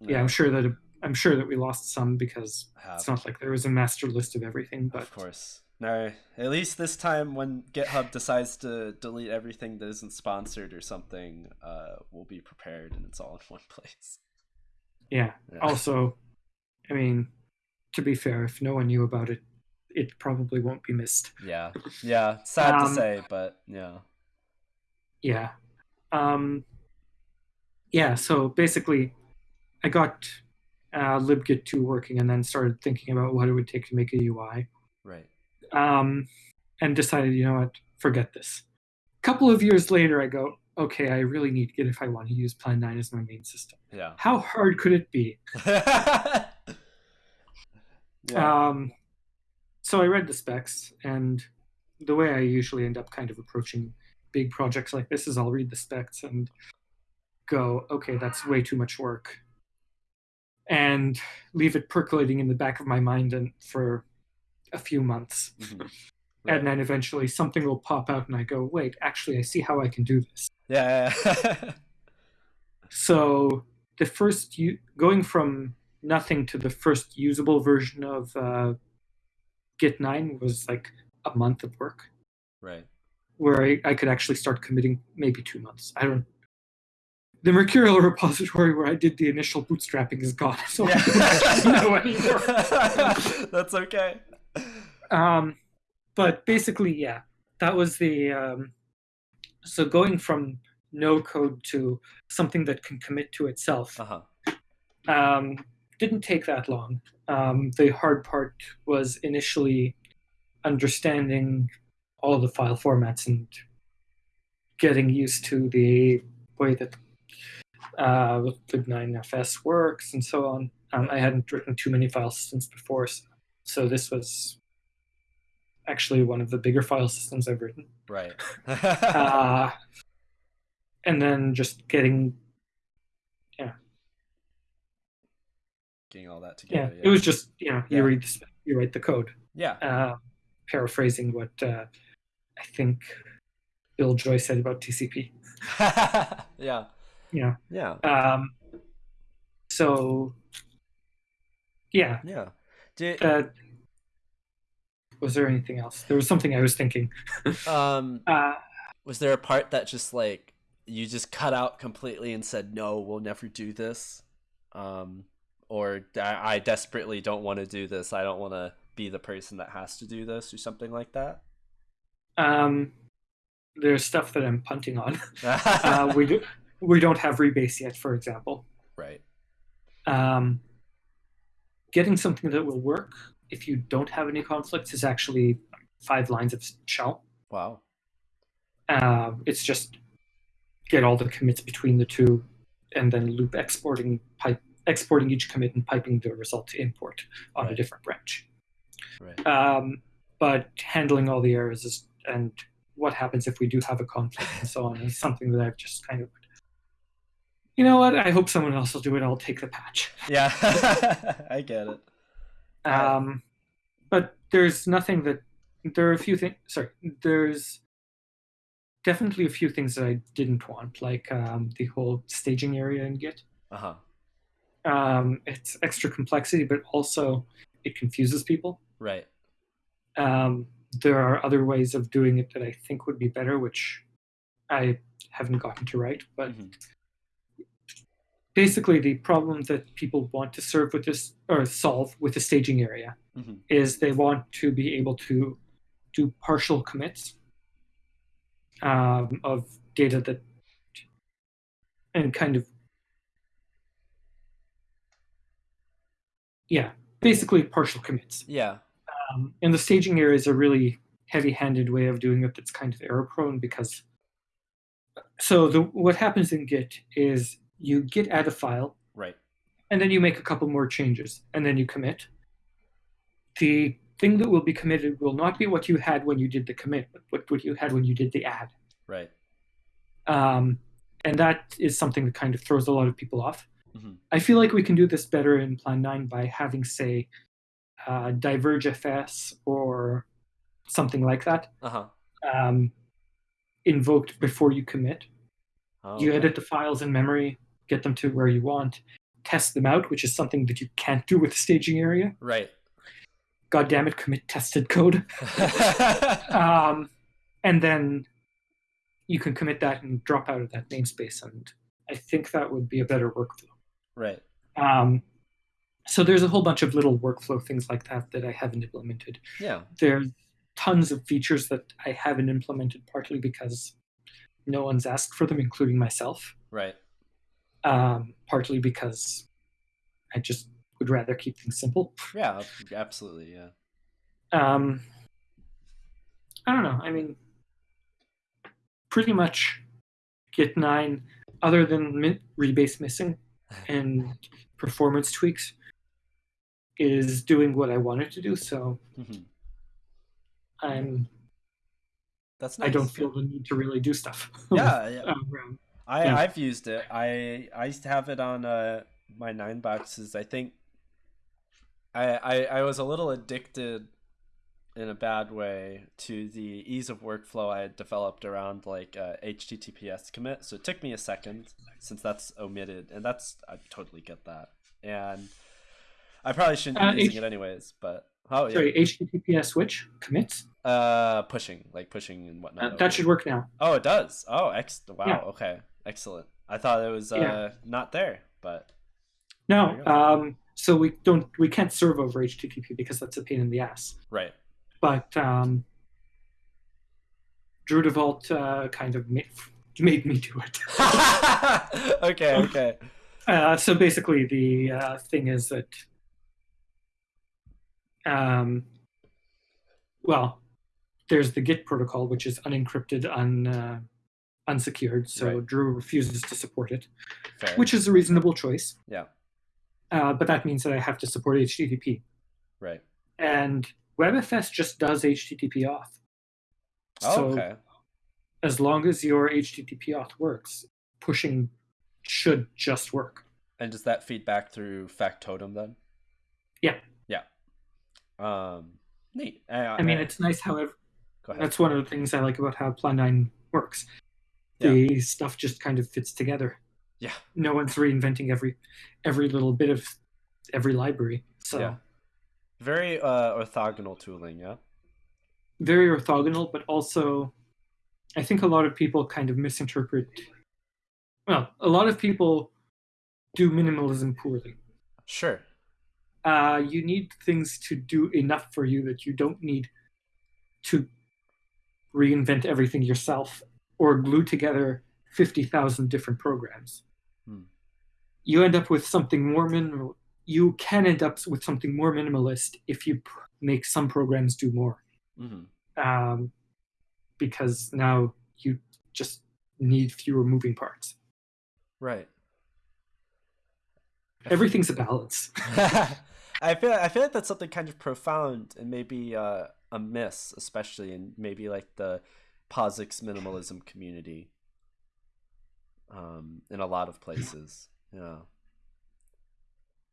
Yeah, I'm sure that I'm sure that we lost some because Have, it's not like there was a master list of everything. But of course. No, at least this time when GitHub decides to delete everything that isn't sponsored or something, uh, we'll be prepared and it's all in one place. yeah. Yeah. Also, I mean, to be fair, if no one knew about it, it probably won't be missed. Yeah, yeah. Sad to Um, say, but yeah. Yeah. Um, yeah, so basically, I got uh, libgit 2 working and then started thinking about what it would take to make a UI. Right. Um, and decided, you know what, forget this. A couple of years later, I go, okay, I really need Git if I want to use Plan 9 as my main system. Yeah. How hard could it be? (laughs) yeah. Um, so I read the specs, and the way I usually end up kind of approaching big projects like this is I'll read the specs and go, okay, that's way too much work, and leave it percolating in the back of my mind and for a few months, Mhm. Right. and then eventually something will pop out, and I go, wait, actually, I see how I can do this. yeah. yeah. (laughs) So the first u- going from nothing to the first usable version of uh, Git 9 was like a month of work. right. where I, I could actually start committing maybe two months. I don't. The Mercurial (laughs) repository where I did the initial bootstrapping is gone, (laughs) so I don't know anymore. (laughs) That's okay. Um, but basically, yeah, that was the. Um, so going from no code to something that can commit to itself Uh huh. um, didn't take that long. Um, the hard part was initially understanding all the file formats and getting used to the way that uh, lib9fs works and so on. Um, I hadn't written too many file systems before, so, so this was actually one of the bigger file systems I've written. Right. (laughs) (laughs) Uh, and then just getting yeah, Getting all that together. yeah, together. it was just you know you Yeah. read the spec, you write the code. Yeah. Uh, paraphrasing what uh, I think Bill Joy said about TCP. (laughs) yeah. Yeah. Yeah. Um, so yeah, Yeah. Did uh, was there anything else? There was something I was thinking. (laughs) um Uh, was there a part that just like you just cut out completely and said no, we'll never do this? Um or I, I desperately don't want to do this. I don't want to be the person that has to do this or something like that. um, there's stuff that I'm punting on. (laughs) uh, we do, we don't have rebase yet, for example. right. um, getting something that will work if you don't have any conflicts is actually five lines of shell. Wow. Uh, it's just get all the commits between the two, and then loop exporting pipe exporting each commit and piping the result to import on a different branch. Right. Um, but handling all the errors is, and what happens if we do have a conflict and so on is something that I've just kind of. You know what? I hope someone else will do it. I'll take the patch. Yeah. (laughs) I get it. Um, but there's nothing that there are a few things. Sorry, there's definitely a few things that I didn't want, like um, the whole staging area in Git. Uh huh. Um, it's extra complexity, but also it confuses people. Right. Um, there are other ways of doing it that I think would be better, which I haven't gotten to write. But Mhm. Basically, the problem that people want to serve with this or solve with the staging area Mhm. is they want to be able to do partial commits um, of data that and kind of yeah basically partial commits Yeah. um, and the staging area is a really heavy-handed way of doing it that's kind of error prone because so the what happens in git is you git add a file Right. and then you make a couple more changes and then you commit the thing that will be committed will not be what you had when you did the commit but what, what you had when you did the add Right. um, and that is something that kind of throws a lot of people off Mhm. i feel like we can do this better in plan 9 by having say uh, diverge fs or something like that Uh huh. um, invoked before you commit Oh, you okay. edit the files in memory get them to where you want test them out which is something that you can't do with the staging area Right. god damn it commit tested code (laughs) um, and then you can commit that and drop out of that namespace and i think that would be a better workflow right. um, so there's a whole bunch of little workflow things like that that i haven't implemented Yeah. there's tons of features that i haven't implemented partly because no one's asked for them including myself Right. um, partly because i just would rather keep things simple Yeah. Absolutely. Yeah. um, I don't know. I mean, pretty much Git 9, other than mi- rebase missing (laughs) and performance tweaks, is doing what I wanted to do. So Mhm. I'm That's nice. I don't feel the need to really do stuff. (laughs) Yeah. Yeah. Um, I Yeah. I've used it. I I have it on uh my nine boxes. I think I I I was a little addicted in a bad way to the ease of workflow I had developed around like uh, HTTPS commit. So it took me a second since that's omitted, and that's I totally get that. And I probably shouldn't Uh, be using H- it anyways, but oh yeah, Sorry, HTTPS switch commits. Uh, pushing like pushing and whatnot. Uh, that should work now. Oh, it does. Oh, ex. Wow. Yeah. Okay. Excellent. I thought it was uh, Yeah. not there, but No, um, so we don't we can't serve over HTTP because that's a pain in the ass. right. but um, Drew DeVault uh, kind of made, made me do it. (laughs) okay. Okay. Uh, so basically, the uh, thing is that, um, well, there's the Git protocol, which is unencrypted, un, uh, unsecured. So Right. Drew refuses to support it, Fair. which is a reasonable choice. Yeah. Uh, but that means that I have to support HTTP, Right. and WebFS just does HTTP auth. Oh, So okay. as long as your HTTP auth works, pushing should just work. And does that feed back through Factotum then? Yeah. Yeah. Um. Neat. I, I mean, it's nice, however. That's one of the things I like about how Plan 9 works. Yeah. The stuff just kind of fits together. Yeah. No one's reinventing every every little bit of every library. So Yeah. Very uh, orthogonal tooling. Yeah. very orthogonal, but also I think a lot of people kind of misinterpret well, a lot of people do minimalism poorly. Sure. uh, you need things to do enough for you that you don't need to reinvent everything yourself or glue together 50,000 different programs. Hmm. You end up with something more minimal. You can end up with something more minimalist if you pr- make some programs do more. hmm Um, because now you just need fewer moving parts. Right. Everything's a balance. (laughs) I feel I feel like that's something kind of profound and maybe uh, a miss, especially in maybe like the POSIX minimalism community. Um, in a lot of places, yeah.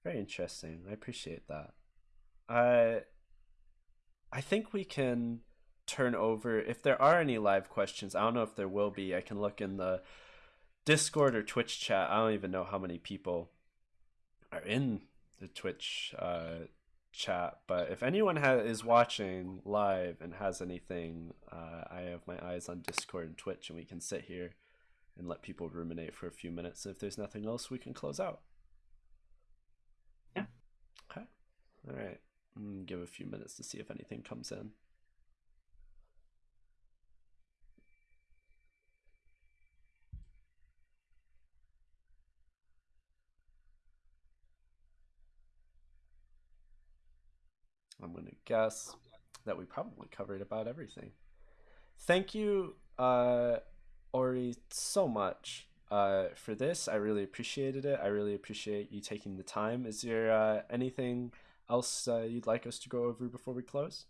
Very interesting. I appreciate that. I I think we can turn over if there are any live questions. I don't know if there will be. I can look in the Discord or Twitch chat. I don't even know how many people are in the Twitch uh, chat. But if anyone ha- is watching live and has anything, uh, I have my eyes on Discord and Twitch, and we can sit here and let people ruminate for a few minutes. If there's nothing else, we can close out. Yeah. Okay. All right. give a few minutes to see if anything comes in. I'm going to guess that we probably covered about everything. Thank you, uh, Ori, so much uh, for this. I really appreciated it. I really appreciate you taking the time. Is there uh, anything else uh, you'd like us to go over before we close?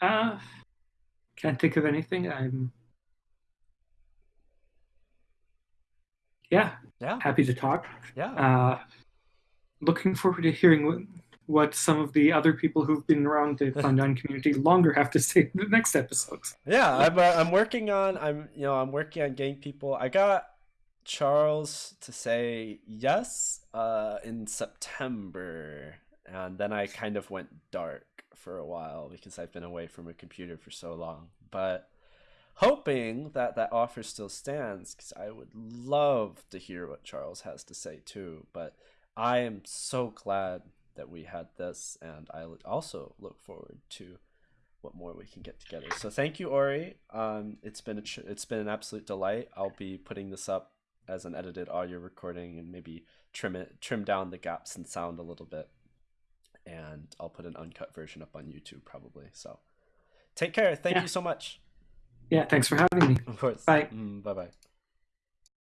Uh, can't think of anything. I'm yeah, yeah, happy to talk. Yeah. Uh, looking forward to hearing what some of the other people who've been around the (laughs) 9 community longer have to say in the next episodes. Yeah, I'm, uh, I'm working on I'm you know I'm working on getting people. I got Charles to say yes uh, in September, and then I kind of went dark for a while because I've been away from a computer for so long. But hoping that that offer still stands because I would love to hear what Charles has to say too. But I am so glad that we had this, and I also look forward to what more we can get together. So thank you, Ori. Um, it's been a tr- it's been an absolute delight. I'll be putting this up as an edited audio recording and maybe trim it trim down the gaps in sound a little bit, and I'll put an uncut version up on YouTube probably. So take care. Thank yeah. you so much. Yeah, thanks for having me. Of course. Bye. Mm, bye bye.